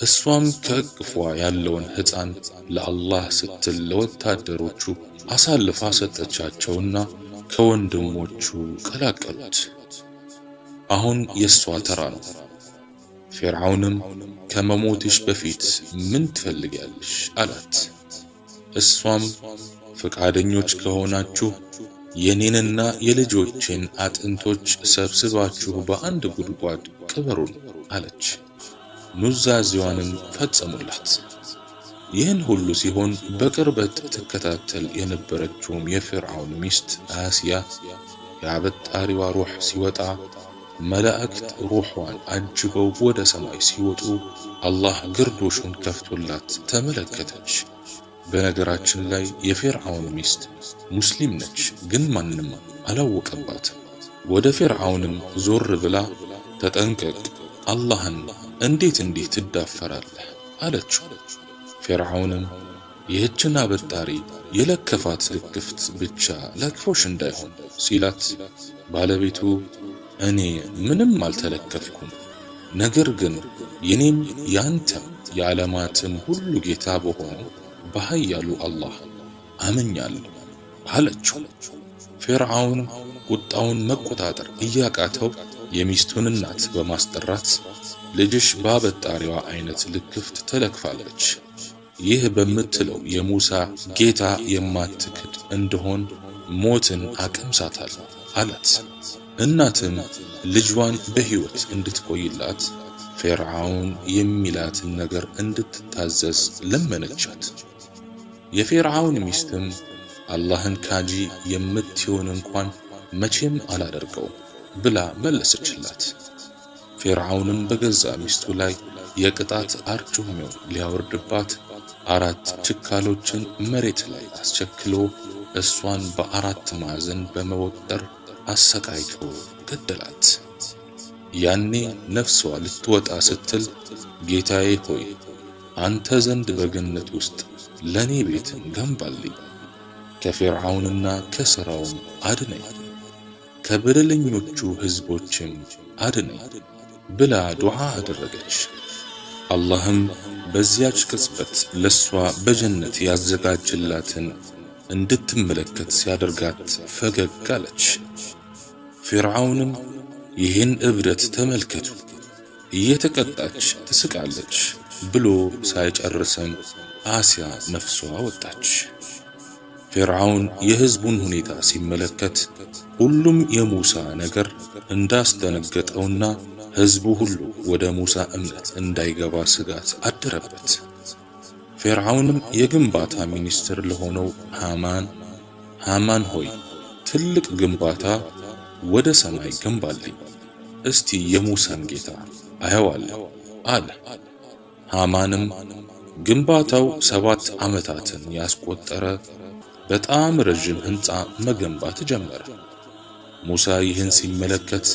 እሷም ከእቅፏ ያለውን ሕፃን ለአላህ ስትል ለወታደሮቹ አሳልፋ ሰጠቻቸውና ከወንድሞቹ ቀላቀሉት። አሁን የእሷ ተራ ነው። ፊርዓውንም ከመሞትሽ በፊት ምን ትፈልጊያለሽ? አላት። እሷም ፈቃደኞች ከሆናችሁ የኔንና የልጆቼን አጥንቶች ሰብስባችሁ በአንድ ጉድጓድ ቅበሩን አለች። ኑዛዜዋንም ፈጸሙላት። ይህን ሁሉ ሲሆን በቅርበት ትከታተል የነበረችውም የፊርዓውን ሚስት አሲያ የአበጣሪዋ ሩህ ሲወጣ መላእክት ሩሕዋን አጅበው ወደ ሰማይ ሲወጡ አላህ ግርዶሹን ከፍቶላት ተመለከተች። በነገራችን ላይ የፊርዓውን ሚስት ሙስሊም ነች፣ ግን ማንም አላወቀባትም። ወደ ፊርዓውንም ዞር ብላ ተጠንቀቅ፣ አላህን እንዴት እንዲህ ትዳፈራለህ? አለችው። ፊርዓውንም ይህችን አበጣሪ የለከፋት ልክፍት ብቻ ለክፎሽ እንዳይሆን ሲላት፣ ባለቤቱ እኔ ምንም አልተለከፍኩም፣ ነገር ግን የኔም ያንተም የዓለማትም ሁሉ ጌታ በሆነው በኃያሉ አላህ አመኛለሁ አለችው። ፊርዓውን ቁጣውን መቆጣጠር እያቃተው የሚስቱን እናት በማስጠራት ልጅሽ በአበጣሪዋ አይነት ልክፍት ተለክፋለች፣ ይህ በምትለው የሙሳ ጌታ የማትክድ እንደሆን ሞትን አቀምሳታለሁ አላት። እናትም ልጇን በሕይወት እንድትቆይላት ፊርዓውን የሚላትን ነገር እንድትታዘዝ ለመነቻት። የፊርዓውን ሚስትም አላህን ካጂ የምትሆን እንኳን መቼም አላደርገውም ብላ መለሰችላት። ፊርዓውንም በገዛ ሚስቱ ላይ የቅጣት አርጩሜውን ሊያወርድባት አራት ችካሎችን መሬት ላይ አስቸክሎ እሷን በአራት ማዕዘን በመወጠር አሰቃይቶ ገደላት። ያኔ ነፍሷ ልትወጣ ስትል ጌታዬ ሆይ አንተ ዘንድ በገነት ውስጥ ለኔ ቤትን ገንባልኝ፣ ከፊርዓውንና ከሥራውም አድነኝ፣ ከበደለኞቹ ሕዝቦችም አድነኝ ብላ ዱዓ አደረገች። አላህም በዚያች ቅጽበት ለሷ በጀነት ያዘጋጅላትን እንድትመለከት ሲያደርጋት ፈገግ አለች። ፊርዓውንም ይህን እብደት ተመልከቱ፣ እየተቀጣች ትስቃለች ብሎ ሳይጨርሰም አሲያ ነፍሷ ወጣች። ፊርዓውን የሕዝቡን ሁኔታ ሲመለከት ሁሉም የሙሳ ነገር እንዳስደነገጠውና ሕዝቡ ሁሉ ወደ ሙሳ እምነት እንዳይገባ ስጋት አደረበት። ፊርዓውንም የግንባታ ሚኒስትር ለሆነው ሃማን ሃማን ሆይ ትልቅ ግንባታ ወደ ሰማይ ገንባልኝ፣ እስቲ የሙሳን ጌታ አየዋለሁ አለ። ሃማንም ግንባታው ሰባት ዓመታትን ያስቆጠረ በጣም ረዥም ሕንፃ መገንባት ጀመረ። ሙሳ ይህን ሲመለከት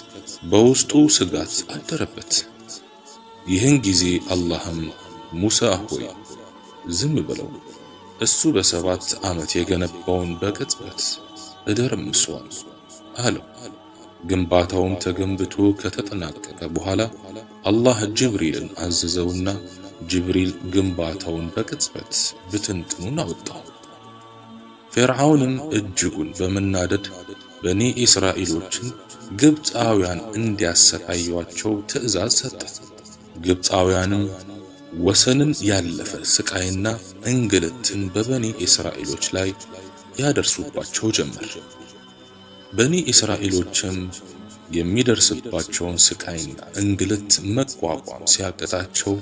በውስጡ ስጋት አደረበት። ይህን ጊዜ አላህም ሙሳ ሆይ ዝም ብለው እሱ በሰባት ዓመት የገነባውን በቅጽበት እደርምሰዋል አለው። ግንባታውም ተገንብቶ ከተጠናቀቀ በኋላ አላህ ጅብሪልን አዘዘውና ጅብሪል ግንባታውን በቅጽበት ብትንትኑን አወጣው። ፊርዓውንም እጅጉን በመናደድ በኒ እስራኤሎችን ግብፃውያን እንዲያሰቃዩአቸው ትእዛዝ ሰጠ። ግብፃውያንም ወሰንን ያለፈ ስቃይና እንግልትን በበኒ እስራኤሎች ላይ ያደርሱባቸው ጀመር። በኒ እስራኤሎችም የሚደርስባቸውን ስቃይና እንግልት መቋቋም ሲያቅታቸው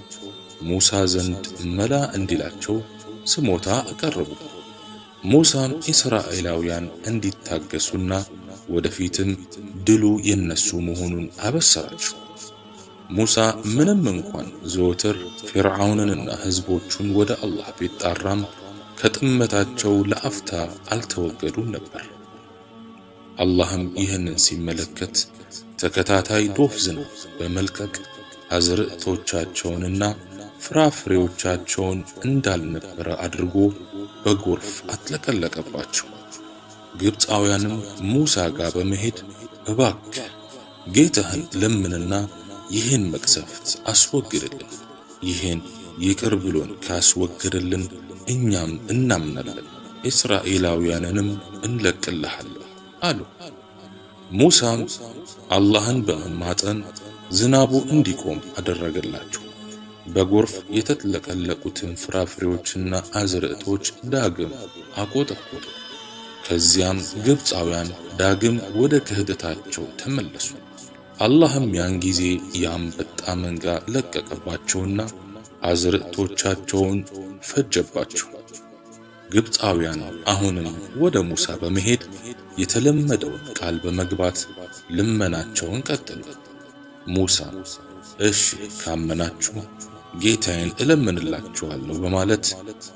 ሙሳ ዘንድ መላ እንዲላቸው ስሞታ አቀረቡ። ሙሳም እስራኤላውያን እንዲታገሱና ወደፊትም ድሉ የነሱ መሆኑን አበሰራቸው። ሙሳ ምንም እንኳን ዘወትር ፊርዓውንንና ሕዝቦቹን ወደ አላህ ቢጣራም ከጥመታቸው ለአፍታ አልተወገዱም ነበር። አላህም ይህንን ሲመለከት ተከታታይ ዶፍ ዝናብ በመልቀቅ አዝርዕቶቻቸውንና ፍራፍሬዎቻቸውን እንዳልነበረ አድርጎ በጎርፍ አጥለቀለቀባቸው። ግብፃውያንም ሙሳ ጋር በመሄድ እባክህ ጌታህን ለምንና ይህን መቅሰፍት አስወግድልን፣ ይህን ይቅር ብሎን ካስወገደልን እኛም እናምናለን፣ እስራኤላውያንንም እንለቅልሃለን አሉ። ሙሳም አላህን በመማጠን ዝናቡ እንዲቆም አደረገላቸው። በጎርፍ የተጥለቀለቁትን ፍራፍሬዎችና አዝርዕቶች ዳግም አቆጠቆጡ። ከዚያም ግብፃውያን ዳግም ወደ ክህደታቸው ተመለሱ። አላህም ያን ጊዜ የአንበጣ መንጋ ለቀቀባቸውና አዝርዕቶቻቸውን ፈጀባቸው። ግብፃውያን አሁንም ወደ ሙሳ በመሄድ የተለመደውን ቃል በመግባት ልመናቸውን ቀጠሉ። ሙሳ እሺ ካመናችሁ ጌታዬን እለምንላችኋለሁ በማለት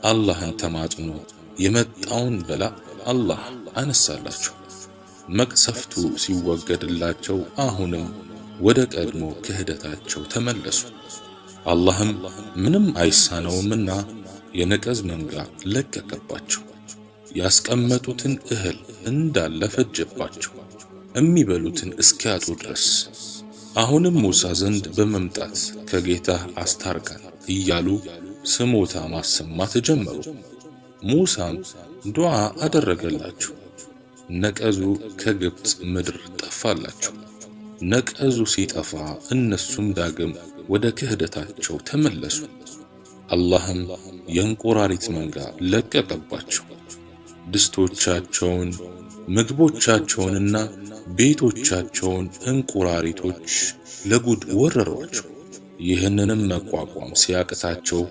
አላህን ተማጽኖ የመጣውን በላ አላህ አነሳላቸው። መቅሰፍቱ ሲወገድላቸው አሁንም ወደ ቀድሞ ክህደታቸው ተመለሱ። አላህም ምንም አይሳነውምና የነቀዝ መንጋ ለቀቀባቸው። ያስቀመጡትን እህል እንዳለ ፈጀባቸው፣ የሚበሉትን እስኪያጡ ድረስ። አሁንም ሙሳ ዘንድ በመምጣት ከጌታህ አስታርቀን እያሉ ስሞታ ማሰማት ጀመሩ። ሙሳም ዱዓ አደረገላቸው። ነቀዙ ከግብፅ ምድር ጠፋላቸው። ነቀዙ ሲጠፋ እነሱም ዳግም ወደ ክህደታቸው ተመለሱ። አላህም የእንቁራሪት መንጋ ለቀቀባቸው። ድስቶቻቸውን፣ ምግቦቻቸውንና ቤቶቻቸውን እንቁራሪቶች ለጉድ ወረሯቸው። ይህንንም መቋቋም ሲያቅታቸው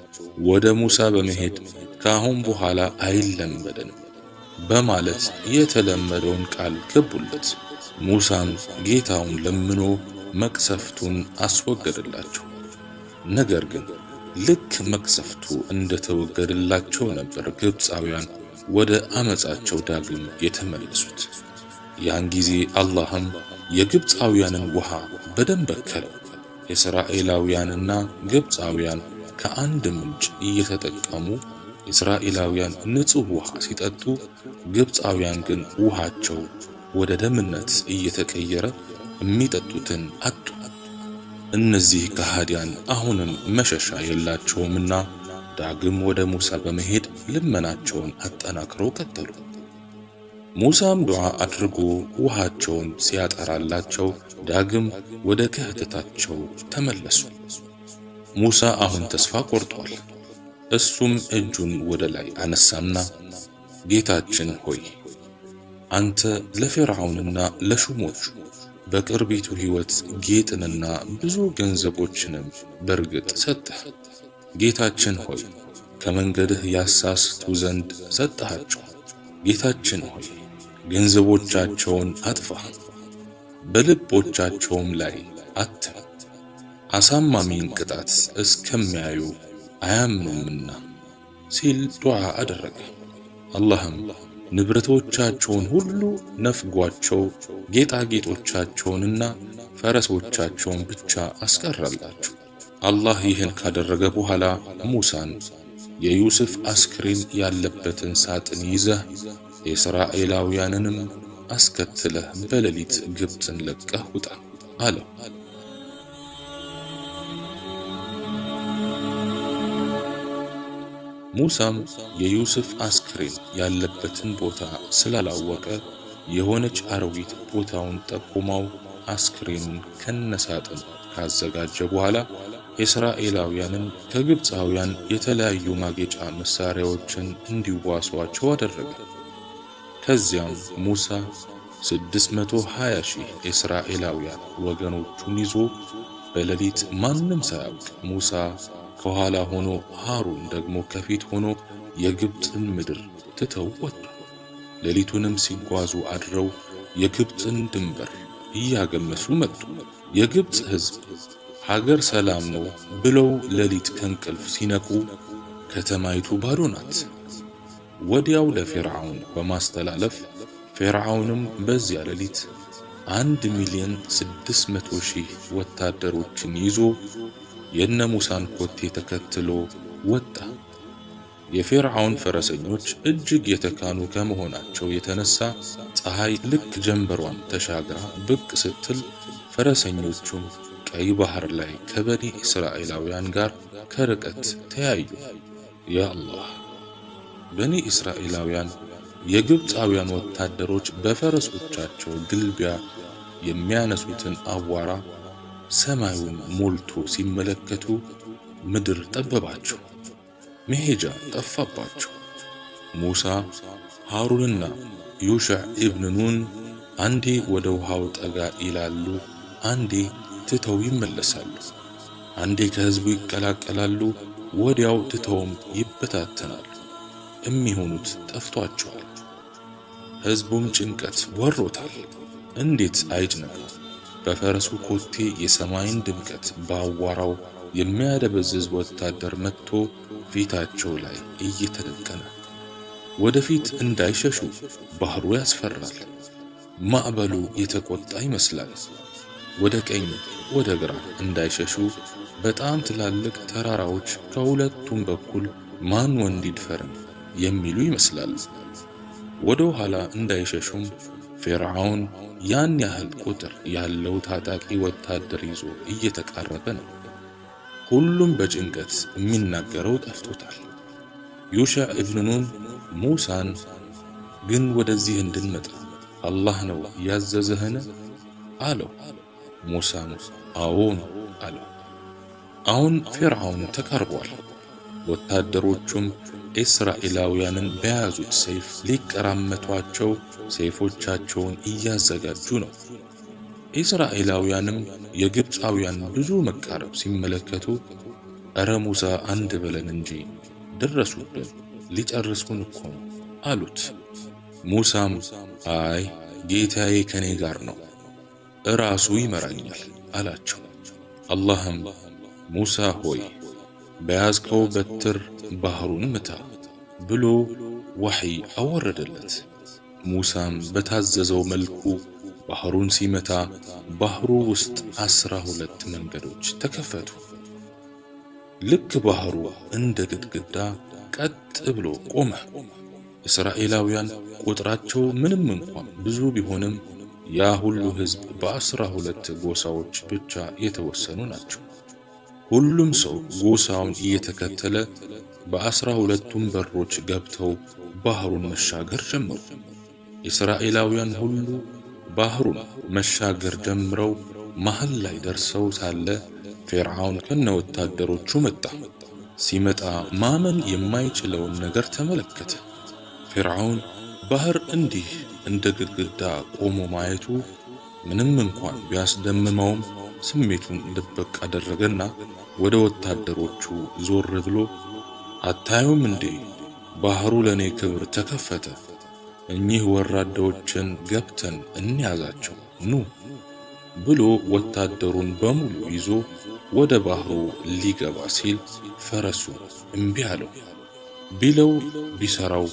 ወደ ሙሳ በመሄድ ከአሁን በኋላ አይለመደንም በማለት የተለመደውን ቃል ገቡለት። ሙሳም ጌታውን ለምኖ መቅሰፍቱን አስወገደላቸው። ነገር ግን ልክ መቅሰፍቱ እንደተወገደላቸው ነበር ግብፃውያን ወደ አመፃቸው ዳግም የተመለሱት። ያን ጊዜ አላህም የግብፃውያንን ውሃ በደም በከለው። የእስራኤላውያንና ግብፃውያን ከአንድ ምንጭ እየተጠቀሙ እስራኤላውያን ንጹሕ ውሃ ሲጠጡ፣ ግብፃውያን ግን ውሃቸው ወደ ደምነት እየተቀየረ የሚጠጡትን አጡ። እነዚህ ከሃዲያን አሁንም መሸሻ የላቸውምና ዳግም ወደ ሙሳ በመሄድ ልመናቸውን አጠናክረው ቀጠሉ። ሙሳም ዱዓ አድርጎ ውሃቸውን ሲያጠራላቸው ዳግም ወደ ክህደታቸው ተመለሱ። ሙሳ አሁን ተስፋ ቆርጧል። እሱም እጁን ወደ ላይ አነሳና ጌታችን ሆይ አንተ ለፊርዓውንና ለሹሞቹ በቅርቢቱ ሕይወት ጌጥንና ብዙ ገንዘቦችንም በርግጥ ሰጠህ። ጌታችን ሆይ ከመንገድህ ያሳስቱ ዘንድ ሰጠሃቸው። ጌታችን ሆይ ገንዘቦቻቸውን አጥፋ፣ በልቦቻቸውም ላይ አትም፣ አሳማሚን ቅጣት እስከሚያዩ አያምኑምና ሲል ዱዓ አደረገ። አላህም ንብረቶቻቸውን ሁሉ ነፍጓቸው ጌጣጌጦቻቸውንና ፈረሶቻቸውን ብቻ አስቀረላቸው። አላህ ይህን ካደረገ በኋላ ሙሳን የዩስፍ አስክሬን ያለበትን ሳጥን ይዘህ የእስራኤላውያንንም አስከትለህ በሌሊት ግብፅን ለቀህ ውጣ አለው። ሙሳም የዩስፍ አስክሬን ያለበትን ቦታ ስላላወቀ የሆነች አረዊት ቦታውን ጠቁማው አስክሬኑን ከነሳጥን ካዘጋጀ በኋላ የእስራኤላውያንን ከግብፃውያን የተለያዩ ማጌጫ መሳሪያዎችን እንዲዋሷቸው አደረገ። ከዚያም ሙሳ 620 ሺህ የእስራኤላውያን ወገኖቹን ይዞ በሌሊት ማንም ሳያውቅ ሙሳ ከኋላ ሆኖ ሃሩን ደግሞ ከፊት ሆኖ የግብፅን ምድር ትተው ወጡ። ሌሊቱንም ሲጓዙ አድረው የግብፅን ድንበር እያገመሱ መጡ። የግብፅ ሕዝብ ሀገር ሰላም ነው ብለው ሌሊት ከእንቅልፍ ሲነቁ ከተማይቱ ባዶ ናት። ወዲያው ለፊርዓውን በማስተላለፍ ፊርዓውንም በዚያ ሌሊት አንድ ሚሊዮን ስድስት መቶ ሺህ ወታደሮችን ይዞ የነ ሙሳን ኮቴ ተከትሎ ወጣ። የፊርዓውን ፈረሰኞች እጅግ የተካኑ ከመሆናቸው የተነሳ ፀሐይ ልክ ጀንበሯን ተሻግራ ብቅ ስትል ፈረሰኞቹም ቀይ ባህር ላይ ከበኒ እስራኤላውያን ጋር ከርቀት ተያዩ። ያ አላህ! በኒ እስራኤላውያን የግብፃውያን ወታደሮች በፈረሶቻቸው ግልቢያ የሚያነሱትን አቧራ ሰማዩን ሞልቶ ሲመለከቱ ምድር ጠበባቸው፣ መሄጃ ጠፋባቸው። ሙሳ ሃሩንና ዩሽዕ ኢብን ኑን አንዴ ወደ ውሃው ጠጋ ይላሉ፣ አንዴ ትተው ይመለሳሉ። አንዴ ከህዝቡ ይቀላቀላሉ፣ ወዲያው ትተውም ይበታተናሉ። የሚሆኑት ጠፍቷቸዋል። ህዝቡም ጭንቀት ወሮታል። እንዴት አይጭነቅ? በፈረሱ ኮቴ የሰማይን ድምቀት በአዋራው የሚያደበዝዝ ወታደር መጥቶ ፊታቸው ላይ እየተደቀነ ወደፊት እንዳይሸሹ ባህሩ ያስፈራል። ማዕበሉ የተቆጣ ይመስላል። ወደ ቀኝ ወደ ግራ እንዳይሸሹ በጣም ትላልቅ ተራራዎች ከሁለቱም በኩል ማን ወንድ ይድፈርን የሚሉ ይመስላል። ወደ ኋላ እንዳይሸሹም ፊርዓውን ያን ያህል ቁጥር ያለው ታጣቂ ወታደር ይዞ እየተቃረበ ነው። ሁሉም በጭንቀት የሚናገረው ጠፍቶታል። ዩሻዕ ኢብኑ ኑን ሙሳን ግን ወደዚህ እንድንመጣ አላህ ነው ያዘዘህን አለው። ሙሳም አዎን አለው። አሁን ፊርዓውን ተቃርቧል። ወታደሮቹም እስራኤላውያንን በያዙት ሰይፍ ሊቀራመቷቸው ሰይፎቻቸውን እያዘጋጁ ነው። እስራኤላውያንም የግብፃውያን ብዙ መቃረብ ሲመለከቱ እረ ሙሳ አንድ በለን እንጂ ደረሱብን፣ ሊጨርሱን እኮ ነው አሉት። ሙሳም አይ ጌታዬ ከኔ ጋር ነው፣ እራሱ ይመራኛል አላቸው። አላህም ሙሳ ሆይ በያዝከው በትር ባህሩን ምታ ብሎ ወሕይ አወረደለት። ሙሳም በታዘዘው መልኩ ባህሩን ሲመታ ባህሩ ውስጥ አስራ ሁለት መንገዶች ተከፈቱ። ልክ ባህሩ እንደ ግድግዳ ቀጥ ብሎ ቆመ። እስራኤላውያን ቁጥራቸው ምንም እንኳን ብዙ ቢሆንም ያ ሁሉ ሕዝብ በአስራ ሁለት ጎሳዎች ብቻ የተወሰኑ ናቸው። ሁሉም ሰው ጎሳውን እየተከተለ በአስራ ሁለቱም በሮች ገብተው ባህሩን መሻገር ጀመሩ። እስራኤላውያን ሁሉ ባህሩን መሻገር ጀምረው መሃል ላይ ደርሰው ሳለ ፊርዓውን ከነ ወታደሮቹ መጣ። ሲመጣ ማመን የማይችለውን ነገር ተመለከተ። ፊርዓውን ባህር እንዲህ እንደ ግድግዳ ቆሞ ማየቱ ምንም እንኳን ቢያስደምመውም ስሜቱን ድብቅ አደረገና ወደ ወታደሮቹ ዞር ብሎ አታዩም እንዴ ባህሩ ለኔ ክብር ተከፈተ፣ እኚህ ወራዳዎችን ገብተን እንያዛቸው ኑ ብሎ ወታደሩን በሙሉ ይዞ ወደ ባህሩ ሊገባ ሲል ፈረሱ እምቢ አለው። ቢለው ቢሰራው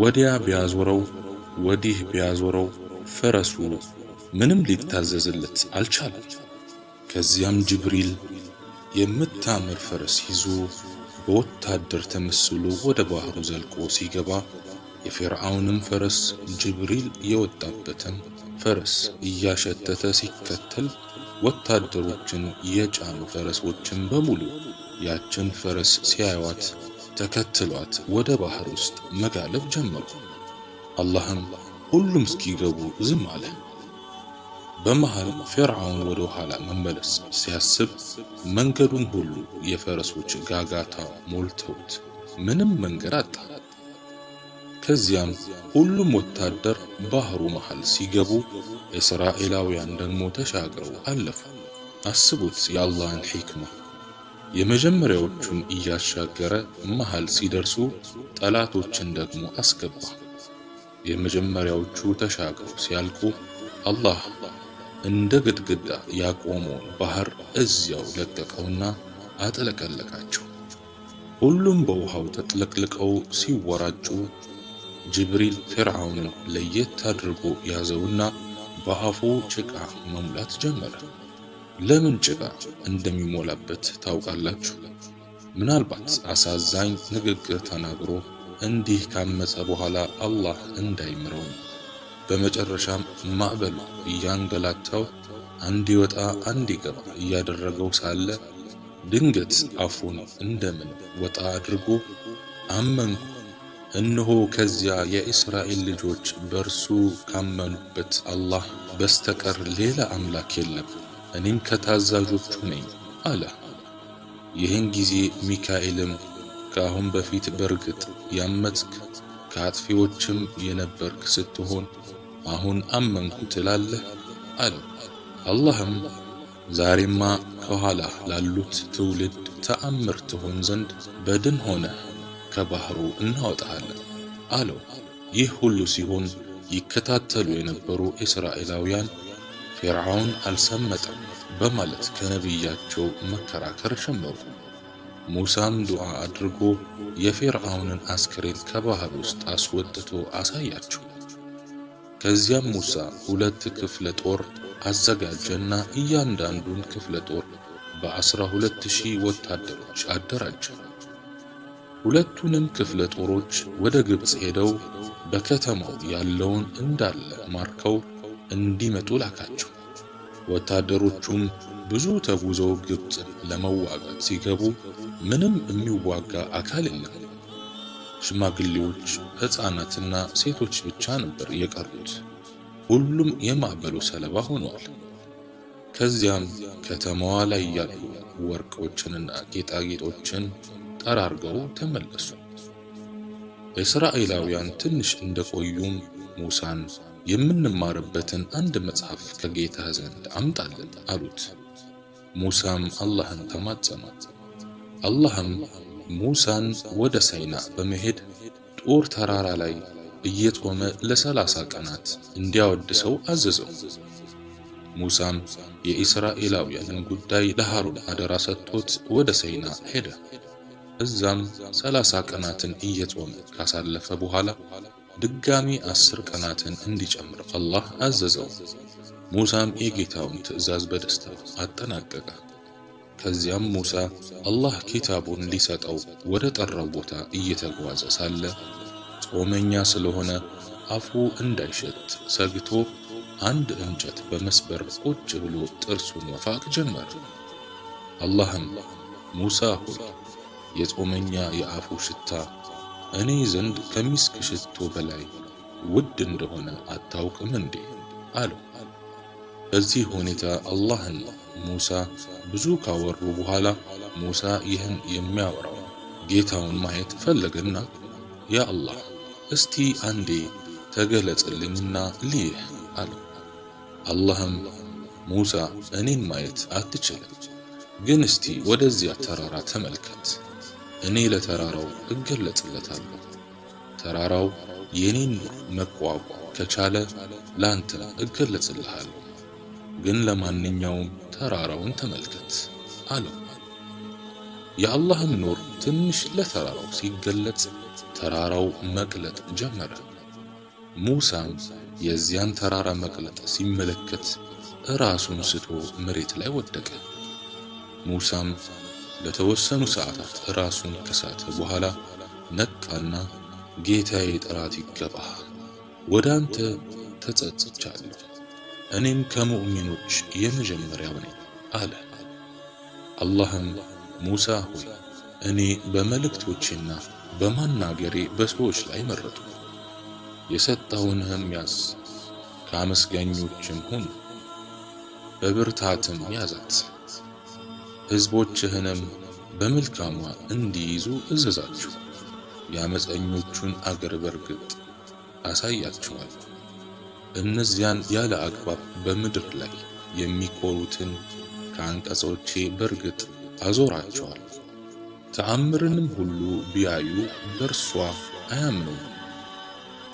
ወዲያ ቢያዞረው ወዲህ ቢያዞረው ፈረሱ ምንም ሊታዘዝለት አልቻለም። ከዚያም ጅብሪል የምታምር ፈረስ ይዞ በወታደር ተመስሎ ወደ ባህሩ ዘልቆ ሲገባ የፊርዓውንም ፈረስ ጅብሪል የወጣበትን ፈረስ እያሸተተ ሲከተል ወታደሮችን የጫኑ ፈረሶችን በሙሉ ያችን ፈረስ ሲያዩዋት ተከትሏት ወደ ባህር ውስጥ መጋለብ ጀመሩ። አላህም ሁሉም እስኪገቡ ዝም አለ። በመሃል ፊርዓውን ወደ ኋላ መመለስ ሲያስብ መንገዱን ሁሉ የፈረሶች ጋጋታ ሞልተውት ምንም መንገድ አጣ። ከዚያም ሁሉም ወታደር ባህሩ መሃል ሲገቡ እስራኤላውያን ደግሞ ተሻግረው አለፉ። አስቡት የአላህን ሒክማ። የመጀመሪያዎቹን እያሻገረ መሃል ሲደርሱ ጠላቶችን ደግሞ አስገባ። የመጀመሪያዎቹ ተሻግረው ሲያልቁ አላህ እንደ ግድግዳ ያቆመውን ባህር እዚያው ለቀቀውና አጥለቀለቃቸው። ሁሉም በውሃው ተጥለቅልቀው ሲወራጩ ጅብሪል ፊርዓውንን ለየት አድርጎ ያዘውና በአፉ ጭቃ መሙላት ጀመረ። ለምን ጭቃ እንደሚሞላበት ታውቃላችሁ? ምናልባት አሳዛኝ ንግግር ተናግሮ እንዲህ ካመፀ በኋላ አላህ እንዳይምረው። በመጨረሻም ማዕበሉ እያንገላታው አንድ ይወጣ አንድ ይገባ እያደረገው ሳለ ድንገት አፉን እንደምን ወጣ አድርጎ አመንኩ፣ እነሆ ከዚያ የእስራኤል ልጆች በእርሱ ካመኑበት አላህ በስተቀር ሌላ አምላክ የለም፣ እኔም ከታዛዦቹ ነኝ አለ። ይህን ጊዜ ሚካኤልም ከአሁን በፊት በርግጥ ያመፅክ ከአጥፊዎችም የነበርክ ስትሆን አሁን አመንኩ ትላለህ አለው። አላህም ዛሬማ ከኋላ ላሉት ትውልድ ተአምር ትሆን ዘንድ በድን ሆነ ከባህሩ እናወጣሃለን አለው። ይህ ሁሉ ሲሆን ይከታተሉ የነበሩ እስራኤላውያን ፊርዓውን አልሰመጠም በማለት ከነቢያቸው መከራከር ጀመሩ። ሙሳም ዱዓ አድርጎ የፊርዓውንን አስክሬን ከባህር ውስጥ አስወጥቶ አሳያቸው። ከዚያም ሙሳ ሁለት ክፍለ ጦር አዘጋጀና እያንዳንዱን ክፍለ ጦር በአስራ ሁለት ሺህ ወታደሮች አደራጀ። ሁለቱንም ክፍለ ጦሮች ወደ ግብፅ ሄደው በከተማው ያለውን እንዳለ ማርከው እንዲመጡ ላካቸው። ወታደሮቹም ብዙ ተጉዘው ግብፅን ለመዋጋት ሲገቡ ምንም የሚዋጋ አካል የለም። ሽማግሌዎች፣ ሕፃናትና ሴቶች ብቻ ነበር የቀሩት። ሁሉም የማዕበሉ ሰለባ ሆነዋል። ከዚያም ከተማዋ ላይ ያሉ ወርቆችንና ጌጣጌጦችን ጠራርገው ተመለሱ። እስራኤላውያን ትንሽ እንደቆዩም ሙሳን የምንማርበትን አንድ መጽሐፍ ከጌታ ዘንድ አምጣልን አሉት። ሙሳም አላህን ተማጸነ። አላህም ሙሳን ወደ ሳይና በመሄድ ጦር ተራራ ላይ እየጾመ ለሰላሳ ቀናት እንዲያወድሰው አዘዘው። ሙሳም የኢስራኤላውያንን ጉዳይ ለሃሩን አደራ ሰጥቶት ወደ ሰይና ሄደ። እዛም ሰላሳ ቀናትን እየጾመ ካሳለፈ በኋላ ድጋሚ አስር ቀናትን እንዲጨምር አላህ አዘዘው። ሙሳም የጌታውን ትዕዛዝ በደስታ አጠናቀቀ። ከዚያም ሙሳ አላህ ኪታቡን ሊሰጠው ወደ ጠራው ቦታ እየተጓዘ ሳለ ጾመኛ ስለሆነ አፉ እንዳይሸት ሰግቶ አንድ እንጨት በመስበር ቁጭ ብሎ ጥርሱን መፋቅ ጀመረ። አላህም ሙሳ ሆይ የጾመኛ የአፉ ሽታ እኔ ዘንድ ከሚስክ ሽቶ በላይ ውድ እንደሆነ አታውቅም እንዴ? አለው። በዚህ ሁኔታ አላህና ሙሳ ብዙ ካወሩ በኋላ ሙሳ ይህን የሚያወራው ጌታውን ማየት ፈለገና ያ አላህ እስቲ አንዴ ተገለጽልኝና ልይህ አለው። አላህም ሙሳ እኔን ማየት አትችልም፣ ግን እስቲ ወደዚያ ተራራ ተመልከት። እኔ ለተራራው እገለጽለታለሁ። ተራራው የኔን መቋቋም ከቻለ ላንተ እገለጽልሃለሁ። ግን ለማንኛውም ተራራውን ተመልከት አለው። የአላህም ኑር ትንሽ ለተራራው ሲገለጽ ተራራው መቅለጥ ጀመረ። ሙሳም የዚያን ተራራ መቅለጥ ሲመለከት ራሱን ስቶ መሬት ላይ ወደቀ። ሙሳም ለተወሰኑ ሰዓታት ራሱን ከሳተ በኋላ ነቃና ጌታዬ ጥራት ይገባህ፣ ወደ አንተ ተጸጽቻለሁ፣ እኔም ከሙእሚኖች የመጀመሪያው ነኝ አለ። አላህም ሙሳ ሆይ እኔ በመልእክቶቼና በማናገሬ በሰዎች ላይ መረጡ፣ የሰጠውንህም ያዝ፣ ከአመስጋኞችም ሁን፣ በብርታትም ያዛት፣ ሕዝቦችህንም በመልካሟ እንዲይዙ እዘዛችሁ፣ የአመፀኞቹን አገር በርግጥ አሳያችኋል። እነዚያን ያለ አግባብ በምድር ላይ የሚኮሩትን ከአንቀጾቼ በርግጥ አዞራቸዋል። ተአምርንም ሁሉ ቢያዩ በእርሷ አያምኑም።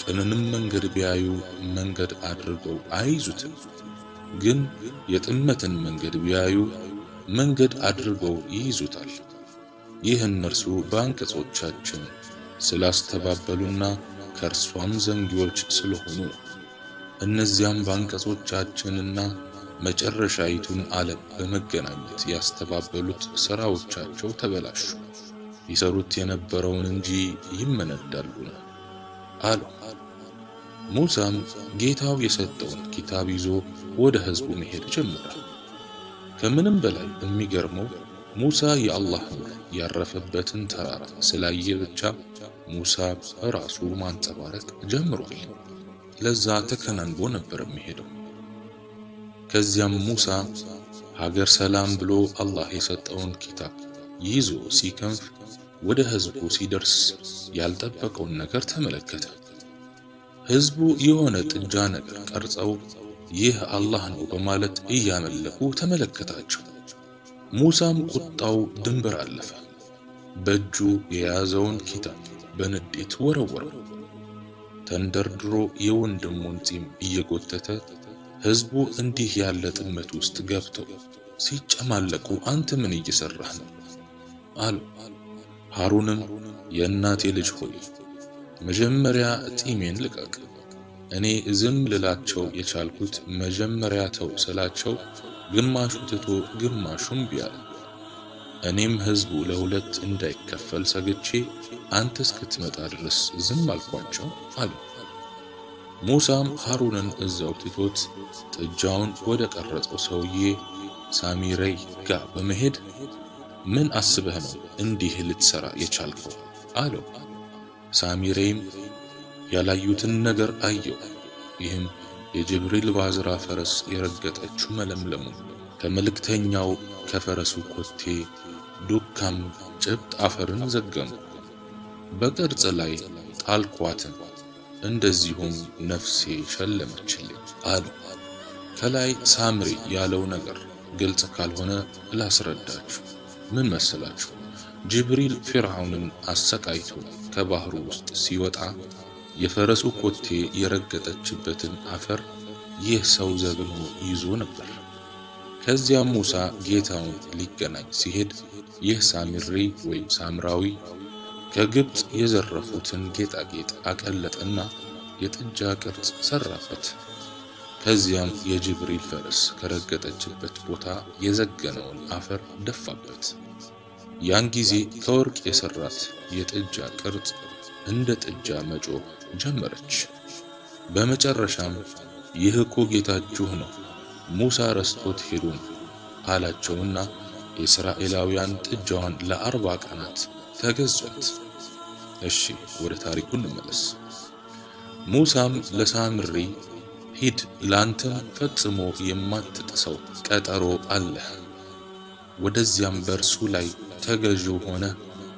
ቅንንም መንገድ ቢያዩ መንገድ አድርገው አይይዙትም። ግን የጥመትን መንገድ ቢያዩ መንገድ አድርገው ይይዙታል። ይህ እነርሱ በአንቀጾቻችን ስላስተባበሉና ከእርሷም ዘንጊዎች ስለሆኑ ነው። እነዚያም በአንቀጾቻችንና መጨረሻይቱን ዓለም በመገናኘት ያስተባበሉት ሥራዎቻቸው ተበላሹ፣ ይሰሩት የነበረውን እንጂ ይመነዳሉና አሉ። ሙሳም ጌታው የሰጠውን ኪታብ ይዞ ወደ ሕዝቡ መሄድ ጀመረ። ከምንም በላይ የሚገርመው ሙሳ የአላህ ኑር ያረፈበትን ተራራ ስላየ ብቻ ሙሳ ራሱ ማንጸባረቅ ጀምሯል። ለዛ ተከናንቦ ነበር የሚሄደው። ከዚያም ሙሳ ሀገር ሰላም ብሎ አላህ የሰጠውን ኪታብ ይዞ ሲከንፍ ወደ ሕዝቡ ሲደርስ ያልጠበቀውን ነገር ተመለከተ። ሕዝቡ የሆነ ጥጃ ነገር ቀርጸው ይህ አላህ ነው በማለት እያመለኩ ተመለከታቸው። ሙሳም ቁጣው ድንበር አለፈ። በእጁ የያዘውን ኪታብ በንዴት ወረወረው። ተንደርድሮ የወንድሙን ጺም እየጎተተ ሕዝቡ እንዲህ ያለ ጥመት ውስጥ ገብተው ሲጨማለቁ አንተ ምን እየሰራህ ነው? አሉ። ሃሩንም የእናቴ ልጅ ሆይ መጀመሪያ ጢሜን ልቀቅ። እኔ ዝም ልላቸው የቻልኩት መጀመሪያ ተው ስላቸው ግማሹ ትቶ ግማሹም ቢያለ እኔም ሕዝቡ ለሁለት እንዳይከፈል ሰግቼ አንተ እስክትመጣ ድረስ ዝም አልኳቸው አሉ። ሙሳም ሃሩንን እዛው ትቶት ጥጃውን ወደ ቀረጸው ሰውዬ ሳሚረይ ጋር በመሄድ ምን አስበህ ነው እንዲህ ልትሰራ የቻልከው? አለው። ሳሚሬይም ያላዩትን ነገር አየው። ይህም የጅብሪል ባዝራ ፈረስ የረገጠችው መለምለሙ ከመልእክተኛው ከፈረሱ ኮቴ ዱካም ጭብጥ አፈርን ዘገኑ። በቅርጽ ላይ ጣልኳትን፣ እንደዚሁም ነፍሴ ሸለመችልኝ አሉ። ከላይ ሳምሪ ያለው ነገር ግልጽ ካልሆነ ላስረዳችሁ። ምን መሰላችሁ? ጅብሪል ፊርዓውንን አሰቃይቶ ከባህሩ ውስጥ ሲወጣ የፈረሱ ኮቴ የረገጠችበትን አፈር ይህ ሰው ዘግኖ ይዞ ነበር። ከዚያም ሙሳ ጌታውን ሊገናኝ ሲሄድ ይህ ሳሚሪ ወይም ሳምራዊ ከግብፅ የዘረፉትን ጌጣጌጥ አቀለጠና የጥጃ ቅርጽ ሰራበት። ከዚያም የጅብሪል ፈረስ ከረገጠችበት ቦታ የዘገነውን አፈር ደፋበት። ያን ጊዜ ከወርቅ የሰራት የጥጃ ቅርጽ እንደ ጥጃ መጮህ ጀመረች። በመጨረሻም ይህ እኮ ጌታችሁ ነው፣ ሙሳ ረስቶት ነው አላቸውና የእስራኤላውያን ጥጃዋን ለአርባ ቀናት ተገዟት። እሺ ወደ ታሪኩ እንመለስ። ሙሳም ለሳምሪ ሂድ፣ ላንተም ፈጽሞ የማትጥሰው ቀጠሮ አለህ፣ ወደዚያም በእርሱ ላይ ተገዢው ሆነ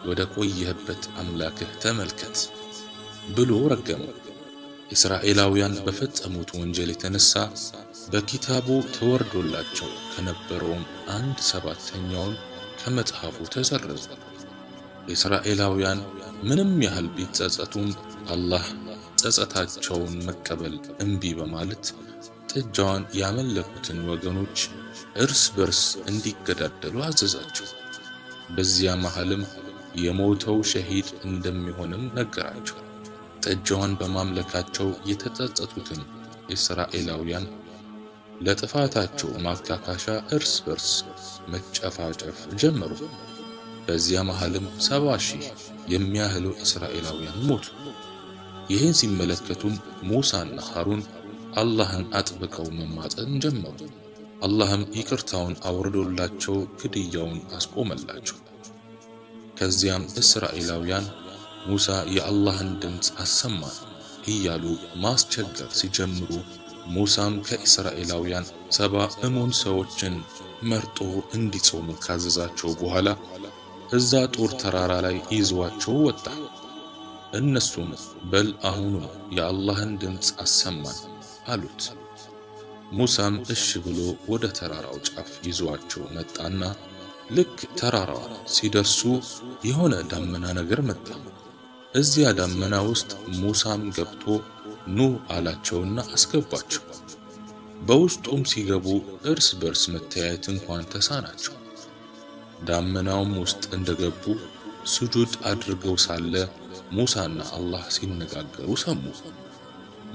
ወደ ቆየህበት አምላክህ ተመልከት ብሎ ረገመው። እስራኤላውያን በፈጸሙት ወንጀል የተነሳ በኪታቡ ተወርዶላቸው ከነበረውም አንድ ሰባተኛውን ከመጽሐፉ ተሰረዙ። እስራኤላውያን ምንም ያህል ቢጸጸቱም አላህ ጸጸታቸውን መቀበል እምቢ በማለት ጥጃዋን ያመለኩትን ወገኖች እርስ በርስ እንዲገዳደሉ አዘዛቸው። በዚያ መሃልም የሞተው ሸሂድ እንደሚሆንም ነገራቸው። ጥጃዋን በማምለካቸው የተጸጸቱትን እስራኤላውያን ለጥፋታቸው ማካካሻ እርስ በርስ መጨፋጨፍ ጀመሩ። በዚያ መሃልም ሰባ ሺህ የሚያህሉ እስራኤላውያን ሞቱ። ይህን ሲመለከቱም ሙሳና ሃሩን አላህን አጥብቀው መማፀን ጀመሩ። አላህም ይቅርታውን አውርዶላቸው ግድያውን አስቆመላቸው። ከዚያም እስራኤላውያን ሙሳ የአላህን ድምፅ አሰማን እያሉ ማስቸገር ሲጀምሩ ሙሳም ከእስራኤላውያን ሰባ እሙን ሰዎችን መርጦ እንዲጾሙ ካዘዛቸው በኋላ እዛ ጦር ተራራ ላይ ይዟቸው ወጣ። እነሱም በል አሁኑ የአላህን ድምፅ አሰማን አሉት። ሙሳም እሺ ብሎ ወደ ተራራው ጫፍ ይዟቸው መጣና ልክ ተራራዋ ሲደርሱ የሆነ ዳመና ነገር መጣ። እዚያ ዳመና ውስጥ ሙሳም ገብቶ ኑ አላቸውና አስገባቸው። በውስጡም ሲገቡ እርስ በርስ መተያየት እንኳን ተሳናቸው። ዳመናውም ውስጥ እንደገቡ ስጁድ አድርገው ሳለ ሙሳና አላህ ሲነጋገሩ ሰሙ።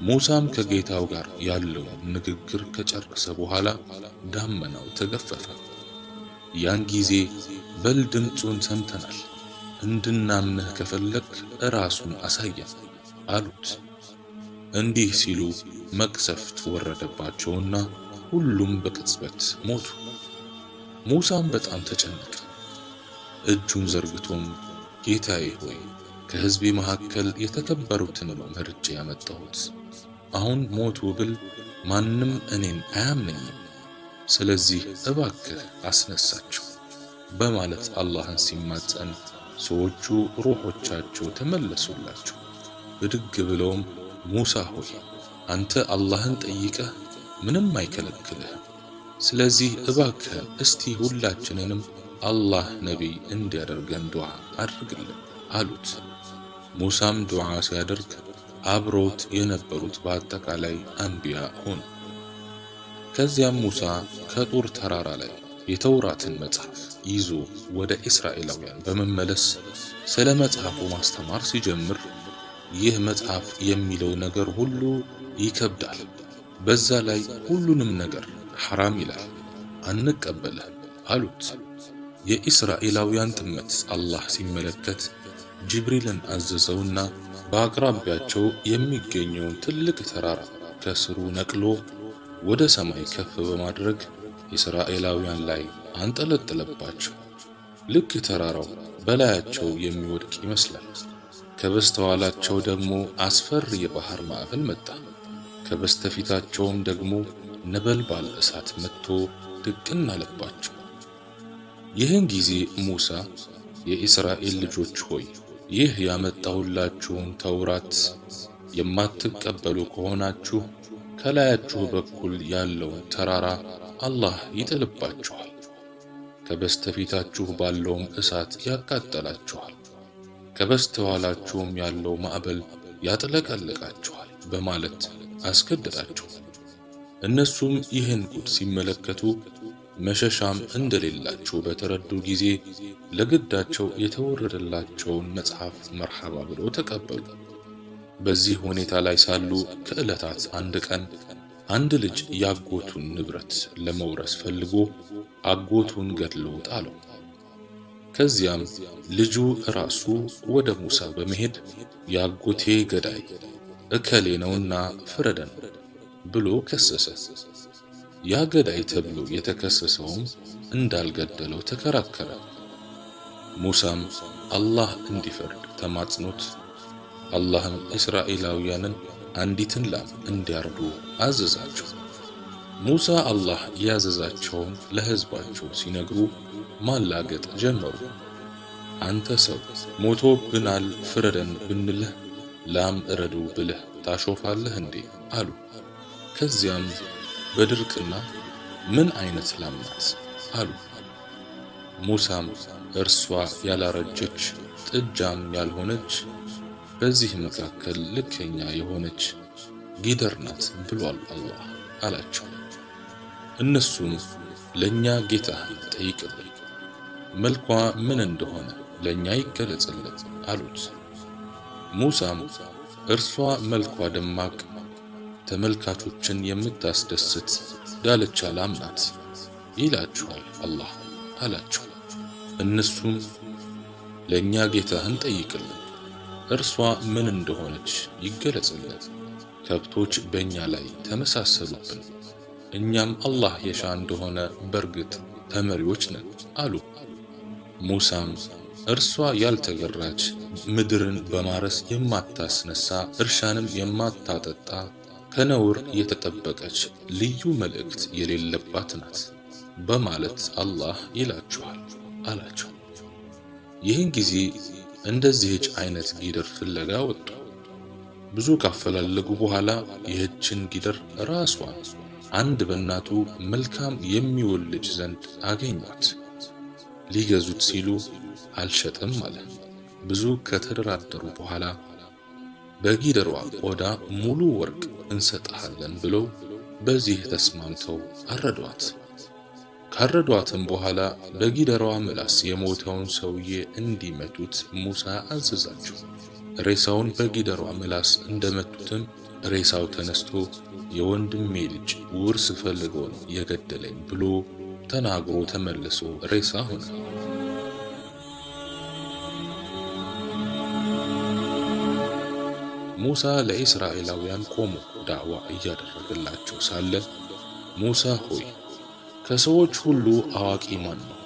ሙሳም ከጌታው ጋር ያለውን ንግግር ከጨረሰ በኋላ ዳመናው ተገፈፈ። ያን ጊዜ በል ድምፁን ሰምተናል፣ እንድናምንህ ከፈለክ እራሱን አሳየን አሉት። እንዲህ ሲሉ መቅሰፍት ወረደባቸውና ሁሉም በቅጽበት ሞቱ። ሙሳም በጣም ተጨነቀ። እጁን ዘርግቶም ጌታዬ ሆይ ከሕዝቤ መካከል የተከበሩትን ነው መርጬ ያመጣሁት። አሁን ሞቱ ብል ማንም እኔን አያምነኝም። ስለዚህ እባክህ አስነሳቸው በማለት አላህን ሲማጸን ሰዎቹ ሩሖቻቸው ተመለሱላቸው። ብድግ ብለውም ሙሳ ሆይ አንተ አላህን ጠይቀህ ምንም አይከለክልህም። ስለዚህ እባክህ እስቲ ሁላችንንም አላህ ነቢይ እንዲያደርገን ዱዓ አድርግልን አሉት። ሙሳም ዱዓ ሲያደርግ አብሮት የነበሩት በአጠቃላይ አንቢያ ሆኑ። ከዚያም ሙሳ ከጡር ተራራ ላይ የተውራትን መጽሐፍ ይዞ ወደ እስራኤላውያን በመመለስ ስለ መጽሐፉ ማስተማር ሲጀምር ይህ መጽሐፍ የሚለው ነገር ሁሉ ይከብዳል፣ በዛ ላይ ሁሉንም ነገር ሐራም ይላል፣ አንቀበልህም አሉት። የኢስራኤላውያን ጥመት አላህ ሲመለከት ጅብሪልን አዘዘውና በአቅራቢያቸው የሚገኘውን ትልቅ ተራራ ከስሩ ነቅሎ ወደ ሰማይ ከፍ በማድረግ እስራኤላውያን ላይ አንጠለጠለባቸው። ልክ ተራራው በላያቸው የሚወድቅ ይመስላል። ከበስተኋላቸው ደግሞ አስፈሪ የባህር ማዕበል መጣ። ከበስተፊታቸውም ደግሞ ነበልባል እሳት መጥቶ ድቅን አለባቸው። ይህን ጊዜ ሙሳ የእስራኤል ልጆች ሆይ ይህ ያመጣሁላችሁን ተውራት የማትቀበሉ ከሆናችሁ ከላያችሁ በኩል ያለውን ተራራ አላህ ይጥልባችኋል፣ ከበስተፊታችሁ ባለውም እሳት ያቃጠላችኋል፣ ከበስተኋላችሁም ያለው ማዕበል ያጥለቀልቃችኋል በማለት አስገደዳቸው። እነሱም ይህን ጉድ ሲመለከቱ መሸሻም እንደሌላቸው በተረዱ ጊዜ ለግዳቸው የተወረደላቸውን መጽሐፍ መርሐባ ብለው ተቀበሉ። በዚህ ሁኔታ ላይ ሳሉ ከዕለታት አንድ ቀን አንድ ልጅ ያጎቱን ንብረት ለመውረስ ፈልጎ አጎቱን ገድሎ ጣለው። ከዚያም ልጁ ራሱ ወደ ሙሳ በመሄድ ያጎቴ ገዳይ እከሌ ነውና ፍረደን ብሎ ከሰሰ። ያ ገዳይ ተብሎ የተከሰሰውም እንዳልገደለው ተከራከረ። ሙሳም አላህ እንዲፈርድ ተማጽኖት አላህም እስራኤላውያንን አንዲትን ላም እንዲያርዱ አዘዛቸው። ሙሳ አላህ ያዘዛቸውን ለሕዝባቸው ሲነግሩ ማላገጥ ጀመሩ። አንተ ሰው ሞቶብናል ፍረደን ብንልህ ላም እረዱ ብለህ ታሾፋለህ እንዴ? አሉ። ከዚያም በድርቅና ምን አይነት ላም ናት? አሉ። ሙሳም እርሷ ያላረጀች ጥጃም ያልሆነች በዚህ መካከል ልከኛ የሆነች ጊደር ናት ብሏል አላህ አላቸው። እነሱም ለኛ ጌታህን ጠይቅልን፣ መልኳ ምን እንደሆነ ለኛ ይገለጽልን አሉት። ሙሳም እርሷ መልኳ ደማቅ ተመልካቾችን የምታስደስት ዳለቻ ላም ናት ይላችኋል አላህ አላቸው። እነሱም ለኛ ጌታህን ጠይቅልን እርሷ ምን እንደሆነች ይገለጽልን። ከብቶች በእኛ ላይ ተመሳሰሉብን፣ እኛም አላህ የሻ እንደሆነ በርግጥ ተመሪዎች ነን አሉ። ሙሳም እርሷ ያልተገራች ምድርን በማረስ የማታስነሳ እርሻንም የማታጠጣ ከነውር የተጠበቀች ልዩ መልእክት የሌለባት ናት በማለት አላህ ይላችኋል አላቸው። ይህን ጊዜ እንደዚህች አይነት ጊደር ፍለጋ ወጡ። ብዙ ካፈላለጉ በኋላ ይህችን ጊደር ራሷን አንድ በእናቱ መልካም የሚወልድ ዘንድ አገኟት። ሊገዙት ሲሉ አልሸጥም አለ። ብዙ ከተደራደሩ በኋላ በጊደሯ ቆዳ ሙሉ ወርቅ እንሰጥሃለን ብለው በዚህ ተስማምተው አረዷት። ካረዷትም በኋላ በጊደሯ ምላስ የሞተውን ሰውዬ እንዲመቱት ሙሳ አዘዛቸው። ሬሳውን በጊደሯ ምላስ እንደመቱትም ሬሳው ተነስቶ የወንድሜ ልጅ ውርስ ፈልጎ ነው የገደለኝ ብሎ ተናግሮ ተመልሶ ሬሳ ሆነ። ሙሳ ለእስራኤላውያን ቆሞ ዳዕዋ እያደረገላቸው ሳለ ሙሳ ሆይ ከሰዎች ሁሉ አዋቂ ማን ነው?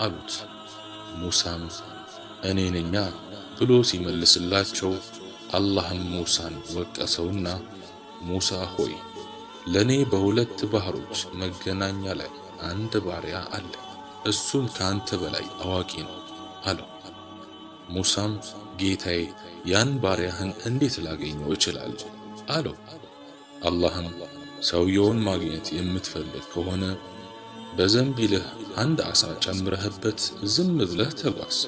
አሉት። ሙሳም እኔ ነኛ ብሎ ሲመልስላቸው አላህም ሙሳን ወቀሰውና ሙሳ ሆይ ለኔ በሁለት ባህሮች መገናኛ ላይ አንድ ባሪያ አለ፣ እሱም ከአንተ በላይ አዋቂ ነው አለው። ሙሳም ጌታዬ ያን ባሪያህን እንዴት ላገኘው እችላለሁ? አለው። አላህም ሰውየውን ማግኘት የምትፈልግ ከሆነ በዘንቢልህ አንድ ዓሣ ጨምረህበት ዝም ብለህ ተጓዝ።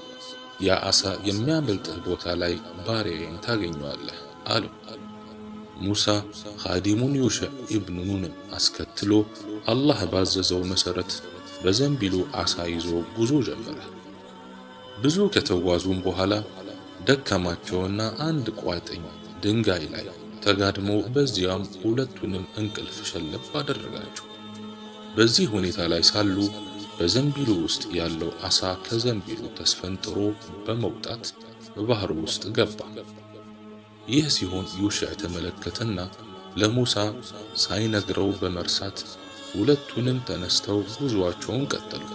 ያ ዓሣ የሚያመልጥህ ቦታ ላይ ባሪያዬን ታገኘዋለህ አለው። ሙሳ ኻዲሙን ዩሽዕ ኢብኑ ኑንን አስከትሎ አላህ ባዘዘው መሠረት በዘንቢሉ ዓሣ ይዞ ጉዞ ጀመረ። ብዙ ከተጓዙም በኋላ ደከማቸውና አንድ ቋጥኝ ድንጋይ ላይ ተጋድሞ በዚያም ሁለቱንም እንቅልፍ ሸለብ አደረጋቸው። በዚህ ሁኔታ ላይ ሳሉ በዘንቢሉ ውስጥ ያለው ዓሣ ከዘንቢሉ ተስፈንጥሮ በመውጣት በባህሩ ውስጥ ገባ። ይህ ሲሆን ዩሽዕ ተመለከተና ለሙሳ ሳይነግረው በመርሳት ሁለቱንም ተነስተው ጉዞአቸውን ቀጠሉ።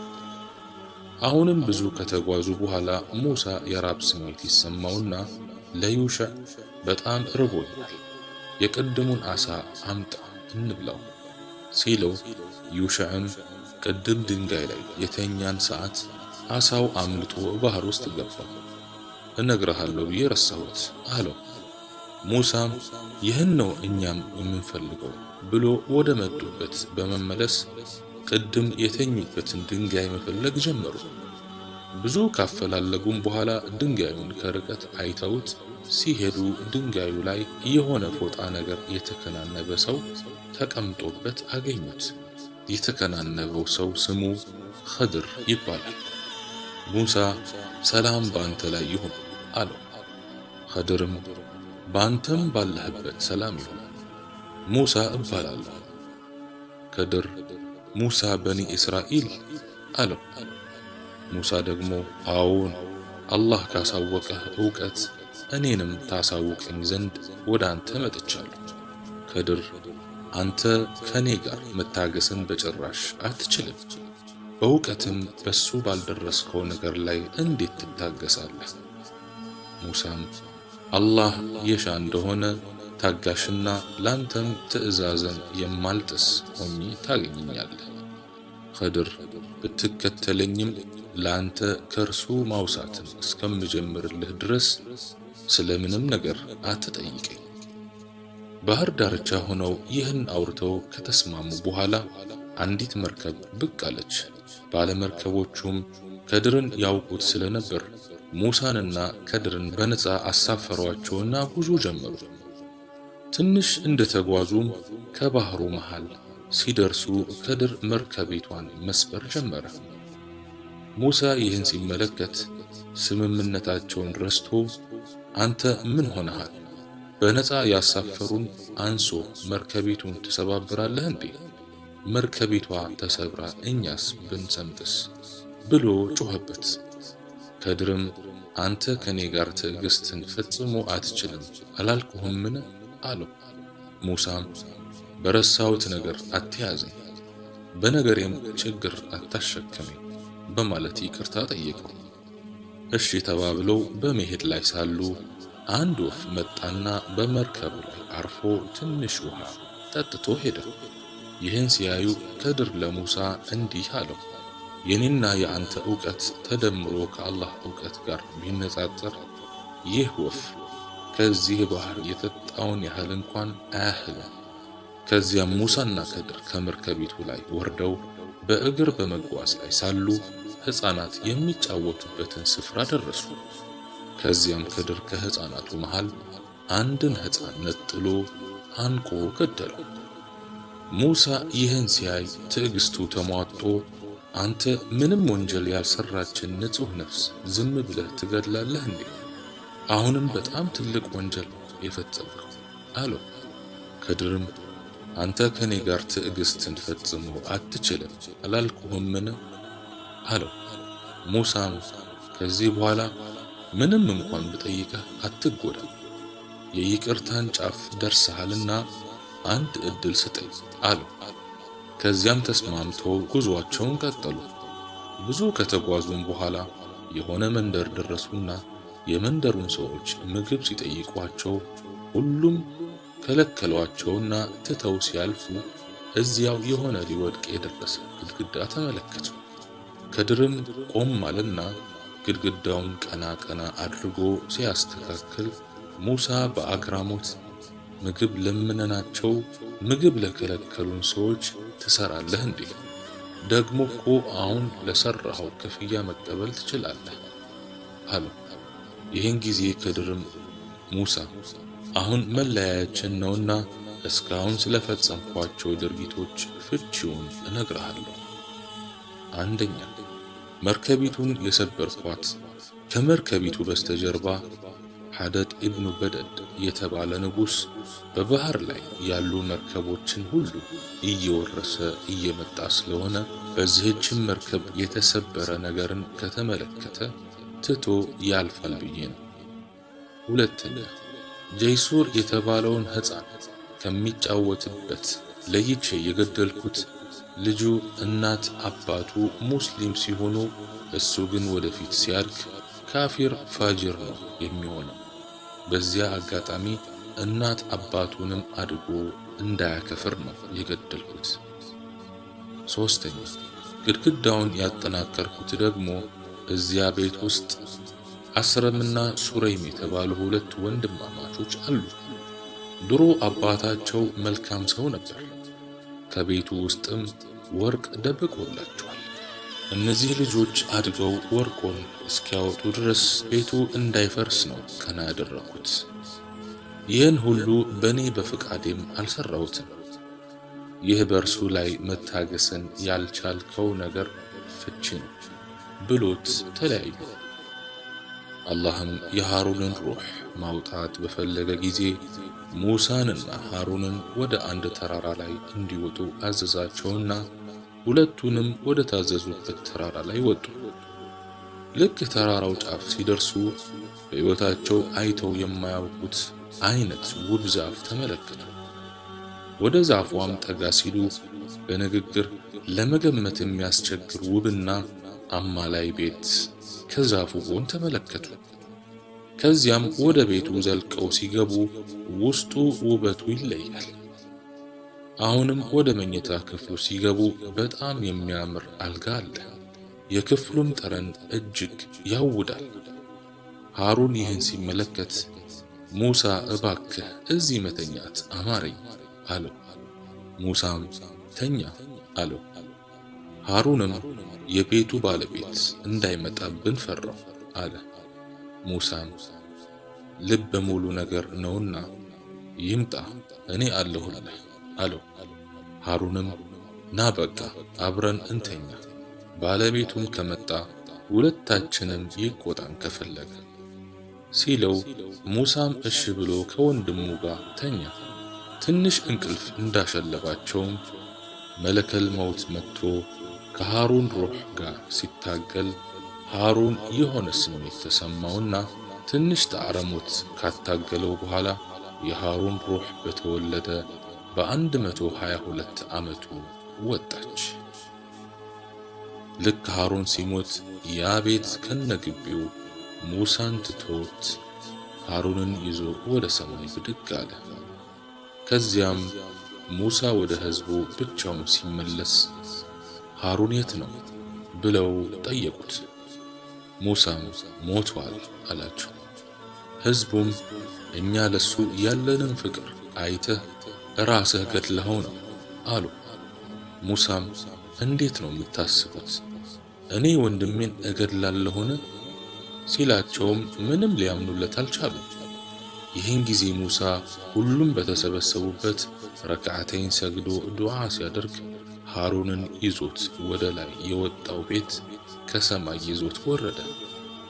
አሁንም ብዙ ከተጓዙ በኋላ ሙሳ የራብ ስሜት ይሰማውና ለዩሽዕ በጣም ርቦኛል፣ የቅድሙን ዓሣ አምጣ እንብላው ሲለው ዩሽዕም ቅድም ድንጋይ ላይ የተኛን ሰዓት ዓሣው አምልጦ ባህር ውስጥ ገባ፣ እነግርሃለሁ ብዬ ረሳሁት አለው። ሙሳም ይህን ነው እኛም የምንፈልገው ብሎ ወደ መጡበት በመመለስ ቅድም የተኙበትን ድንጋይ መፈለግ ጀመሩ። ብዙ ካፈላለጉም በኋላ ድንጋዩን ከርቀት አይተውት ሲሄዱ ድንጋዩ ላይ የሆነ ፎጣ ነገር የተከናነበ ሰው ተቀምጦበት አገኙት። የተከናነበው ሰው ስሙ ኸድር ይባላል። ሙሳ ሰላም በአንተ ላይ ይሁን አለው። ኸድርም በአንተም ባለህበት ሰላም ይሁን፣ ሙሳ እባላለሁ። ከድር ሙሳ በኒ እስራኤል አለው። ሙሳ ደግሞ አዎን፣ አላህ ካሳወቀህ ዕውቀት እኔንም ታሳውቀኝ ዘንድ ወደ አንተ መጥቻለሁ። ከድር አንተ ከኔ ጋር መታገስን በጭራሽ አትችልም። በእውቀትም በሱ ባልደረስከው ነገር ላይ እንዴት ትታገሳለህ? ሙሳም አላህ የሻ እንደሆነ ታጋሽና ላንተም ትዕዛዘን የማልጥስ ሆኜ ታገኘኛለህ። ኸድር ብትከተለኝም ላንተ ከእርሱ ማውሳትን እስከምጀምርልህ ድረስ ስለምንም ነገር አትጠይቀኝ። ባህር ዳርቻ ሆነው ይህን አውርተው ከተስማሙ በኋላ አንዲት መርከብ ብቅ አለች። ባለመርከቦቹም ከድርን ያውቁት ስለነበር ሙሳንና ከድርን በነፃ አሳፈሯቸውና ጉዞ ጀመሩ። ትንሽ እንደተጓዙም ከባህሩ መሃል ሲደርሱ ከድር መርከቢቷን መስበር ጀመረ። ሙሳ ይህን ሲመለከት ስምምነታቸውን ረስቶ አንተ ምን ሆነሃል? በነፃ ያሳፈሩን አንሶ መርከቢቱን ትሰባብራለህ እንዴ? መርከቢቷ ተሰብራ እኛስ ብንሰምጥስ? ብሎ ጮኸበት። ከድርም አንተ ከኔ ጋር ትዕግስትን ፈጽሞ አትችልም አላልኩህምን? አለው። ሙሳም በረሳሁት ነገር አትያዘኝ፣ በነገሬም ችግር አታሸከመኝ በማለት ይቅርታ ጠየቀው። እሺ ተባብለው በመሄድ ላይ ሳሉ አንድ ወፍ መጣና በመርከቡ ላይ አርፎ ትንሽ ውሃ ጠጥቶ ሄደ። ይህን ሲያዩ ከድር ለሙሳ እንዲህ አለው፣ የኔና የአንተ ዕውቀት ተደምሮ ከአላህ ዕውቀት ጋር ቢነጻጸር ይህ ወፍ ከዚህ ባህር የጠጣውን ያህል እንኳን አያህልም። ከዚያም ሙሳና ከድር ከመርከቢቱ ላይ ወርደው በእግር በመጓዝ ላይ ሳሉ ሕፃናት የሚጫወቱበትን ስፍራ ደረሱ። ከዚያም ከድር ከሕፃናቱ መሃል አንድን ሕፃን ነጥሎ አንቆ ገደለው። ሙሳ ይህን ሲያይ ትዕግስቱ ተሟጦ አንተ ምንም ወንጀል ያልሰራችን ንጹሕ ነፍስ ዝም ብለህ ትገድላለህ እንዴ? አሁንም በጣም ትልቅ ወንጀል የፈጸምከው አለው። ከድርም አንተ ከኔ ጋር ትዕግስትን ፈጽሞ አትችልም አላልኩህምን? አለው። ሙሳም ከዚህ በኋላ ምንም እንኳን ብጠይቀህ አትጎዳ፣ የይቅርታን ጫፍ ደርሰሃልና አንድ ዕድል ስጠኝ አለው። ከዚያም ተስማምተው ጉዞአቸውን ቀጠሉ። ብዙ ከተጓዙም በኋላ የሆነ መንደር ደረሱና የመንደሩን ሰዎች ምግብ ሲጠይቋቸው ሁሉም ከለከሏቸውና ትተው ሲያልፉ እዚያው የሆነ ሊወድቅ የደረሰ ግድግዳ ተመለከቱ። ከድርም ቆም አለና ግድግዳውን ቀና ቀና አድርጎ ሲያስተካክል ሙሳ በአግራሞት ምግብ ለምነናቸው ምግብ ለከለከሉን ሰዎች ትሰራለህ እንዴ? ደግሞ እኮ አሁን ለሰራኸው ክፍያ መቀበል ትችላለህ አለው። ይህን ጊዜ ከድርም ሙሳ አሁን መለያያችን ነውና እስካሁን ስለፈጸምኳቸው ድርጊቶች ፍቺውን እነግርሃለሁ። አንደኛ መርከቢቱን የሰበርኳት ከመርከቢቱ በስተጀርባ ሐደድ ኢብኑ በደድ የተባለ ንጉሥ በባህር ላይ ያሉ መርከቦችን ሁሉ እየወረሰ እየመጣ ስለሆነ በዚህችም መርከብ የተሰበረ ነገርን ከተመለከተ ትቶ ያልፋል ብዬ ነው። ሁለተኛ ጀይሱር የተባለውን ሕፃን ከሚጫወትበት ለይቼ የገደልኩት ልጁ እናት አባቱ ሙስሊም ሲሆኑ እሱ ግን ወደፊት ሲያድግ ካፊር ፋጅር ነው የሚሆነው። በዚያ አጋጣሚ እናት አባቱንም አድጎ እንዳያከፍር ነው የገደልኩት። ሶስተኛ ግድግዳውን ያጠናከርኩት ደግሞ እዚያ ቤት ውስጥ አስረምና ሱረይም የተባሉ ሁለት ወንድማማቾች አሉ። ድሮ አባታቸው መልካም ሰው ነበር። ከቤቱ ውስጥም ወርቅ ደብቆላቸዋል። እነዚህ ልጆች አድገው ወርቁን እስኪያወጡ ድረስ ቤቱ እንዳይፈርስ ነው ቀና ያደረኩት። ይህን ሁሉ በእኔ በፍቃዴም አልሰራሁትም። ይህ በእርሱ ላይ መታገስን ያልቻልከው ነገር ፍቺ ነው ብሎት ተለያዩ። አላህም የሃሩንን ሩህ ማውጣት በፈለገ ጊዜ ሙሳንና ሃሩንን ወደ አንድ ተራራ ላይ እንዲወጡ አዘዛቸውና ሁለቱንም ወደ ታዘዙበት ተራራ ላይ ወጡ። ልክ ተራራው ጫፍ ሲደርሱ በሕይወታቸው አይተው የማያውቁት አይነት ውብ ዛፍ ተመለከቱ። ወደ ዛፏም ጠጋ ሲሉ በንግግር ለመገመት የሚያስቸግር ውብና አማላይ ቤት ከዛፉ ጎን ተመለከቱ። ከዚያም ወደ ቤቱ ዘልቀው ሲገቡ ውስጡ ውበቱ ይለያል። አሁንም ወደ መኝታ ክፍሉ ሲገቡ በጣም የሚያምር አልጋ አለ። የክፍሉም ጠረን እጅግ ያውዳል። ሃሩን ይህን ሲመለከት ሙሳ እባክህ እዚህ መተኛት አማረኝ አለው። ሙሳም ተኛ አለው። ሃሩንም የቤቱ ባለቤት እንዳይመጣብን ፈራው አለ። ሙሳም ልበ ሙሉ ነገር ነውና ይምጣ እኔ አለሁልህ አለው። ሃሩንም ና በቃ አብረን እንተኛ፣ ባለቤቱም ከመጣ ሁለታችንም ይቆጣን ከፈለገ ሲለው ሙሳም እሺ ብሎ ከወንድሙ ጋር ተኛ። ትንሽ እንቅልፍ እንዳሸለባቸውም መለከል መውት መጥቶ ከሃሩን ሩህ ጋር ሲታገል ሃሩን የሆነ ስሜት ተሰማውና ትንሽ ጣዕረሞት ካታገለው በኋላ የሃሩን ሩህ በተወለደ በአንድ መቶ ሀያ ሁለት ዓመቱ ወጣች። ልክ ሃሩን ሲሞት ያ ቤት ከነግቢው ሙሳን ትቶት ሃሩንን ይዞ ወደ ሰማይ ብድግ አለ። ከዚያም ሙሳ ወደ ሕዝቡ ብቻውን ሲመለስ ሃሩን የት ነው ብለው ጠየቁት። ሙሳም ሞቷል አላቸው። ሕዝቡም እኛ ለሱ ያለንን ፍቅር አይተህ ራስህ ገድለኸው ነው አሉ። ሙሳም እንዴት ነው የምታስቡት? እኔ ወንድሜን እገድላለሁን? ሲላቸውም ምንም ሊያምኑለት አልቻሉም። ይህን ጊዜ ሙሳ ሁሉም በተሰበሰቡበት ረክዓተይን ሰግዶ ዱዓ ሲያደርግ ሃሩንን ይዞት ወደ ላይ የወጣው ቤት ከሰማይ ይዞት ወረደ።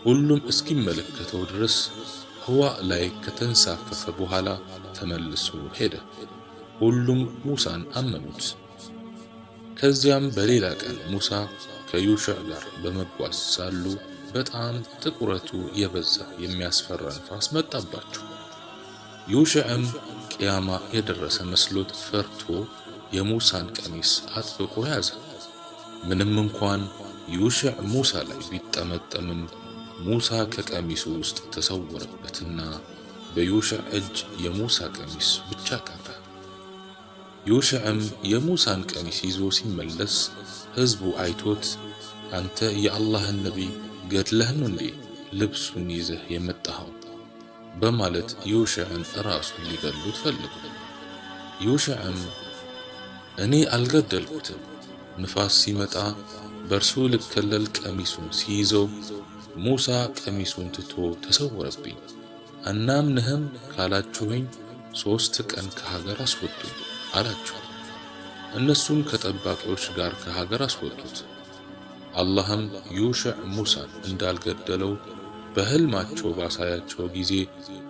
ሁሉም እስኪመለከተው ድረስ ህዋ ላይ ከተንሳፈፈ በኋላ ተመልሶ ሄደ። ሁሉም ሙሳን አመኑት። ከዚያም በሌላ ቀን ሙሳ ከዩሽዕ ጋር በመጓዝ ሳሉ በጣም ጥቁረቱ የበዛ የሚያስፈራ ንፋስ መጣባቸው። ዩሽዕም ቅያማ የደረሰ መስሎት ፈርቶ የሙሳን ቀሚስ አጥብቆ ያዘ። ምንም እንኳን ዩሽዕ ሙሳ ላይ ቢጠመጠምም ሙሳ ከቀሚሱ ውስጥ ተሰወረበትና በዩሽዕ እጅ የሙሳ ቀሚስ ብቻ ቀረ። ዩሽዕም የሙሳን ቀሚስ ይዞ ሲመለስ ሕዝቡ አይቶት አንተ የአላህን ነቢይ ገድለህ ነው እንዴ ልብሱን ይዘህ የመጣኸው? በማለት ዩሽዕን ራሱን ሊገሉት ፈልጉ። ዩሽዕም እኔ አልገደልኩትም፣ ንፋስ ሲመጣ በእርሱ ልከለል ቀሚሱን ሲይዘው ሙሳ ቀሚሱን ትቶ ተሰወረብኝ። አናምንህም ካላችሁኝ ሦስት ቀን ከሀገር አስወጡኝ አላቸው። እነሱም ከጠባቂዎች ጋር ከሀገር አስወጡት። አላህም ዩሽዕ ሙሳን እንዳልገደለው በሕልማቸው ባሳያቸው ጊዜ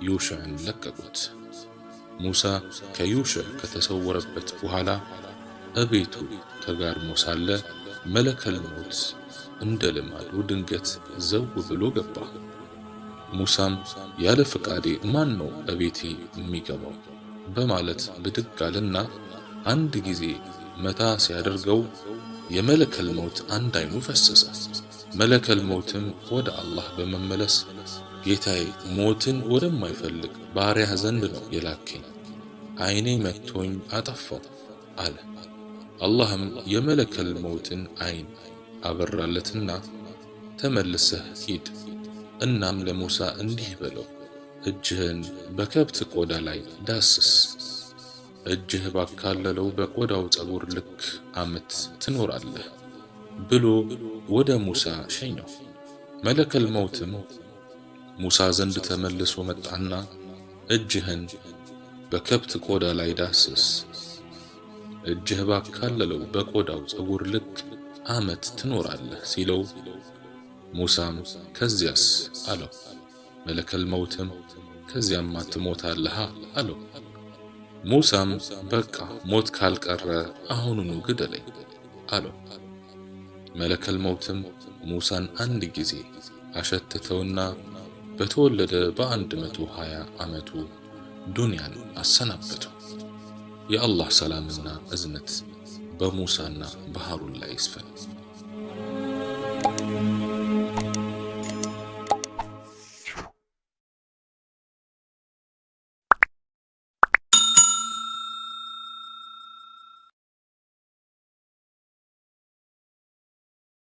ዩሽዕን ለቀቁት። ሙሳ ከዩሽዕ ከተሰወረበት በኋላ እቤቱ ተጋድሞ ሳለ መለከል ሞት እንደ ልማዱ ድንገት ዘው ብሎ ገባ። ሙሳም ያለ ፍቃዴ ማን ነው እቤቴ የሚገባው በማለት ብድግ አለና አንድ ጊዜ መታ ሲያደርገው የመለከል ሞት አንድ አይኑ ፈሰሰ። መለከል ሞትም ወደ አላህ በመመለስ ጌታዬ ሞትን ወደማይፈልግ ባሪያህ ዘንድ ነው የላከኝ፣ አይኔ መጥቶኝ አጠፋው አለ። አላህም የመለከል ሞትን አይን አበራለትና ተመልሰህ ሂድ፣ እናም ለሙሳ እንዲህ በለው እጅህን በከብት ቆዳ ላይ ዳስስ፣ እጅህ ባካለለው በቆዳው ጸጉር ልክ ዓመት ትኖራለህ ብሎ ወደ ሙሳ ሸኘው። መለከል መውትም ሙሳ ዘንድ ተመልሶ መጣና እጅህን በከብት ቆዳ ላይ ዳስስ፣ እጅህ ባካለለው በቆዳው ጸጉር ልክ ዓመት ትኖራለህ ሲለው ሙሳም ከዚያስ አለው። መለከል መውትም ከዚያማ ትሞታለህ አለው። ሙሳም በቃ ሞት ካልቀረ አሁኑኑ ግደለኝ አለው። መለከል መውትም ሙሳን አንድ ጊዜ አሸተተውና በተወለደ በአንድ መቶ ሀያ ዓመቱ ዱንያን አሰናበተው። የአላህ ሰላምና እዝነት በሙሳና በሃሩን ላይ ይስፈን።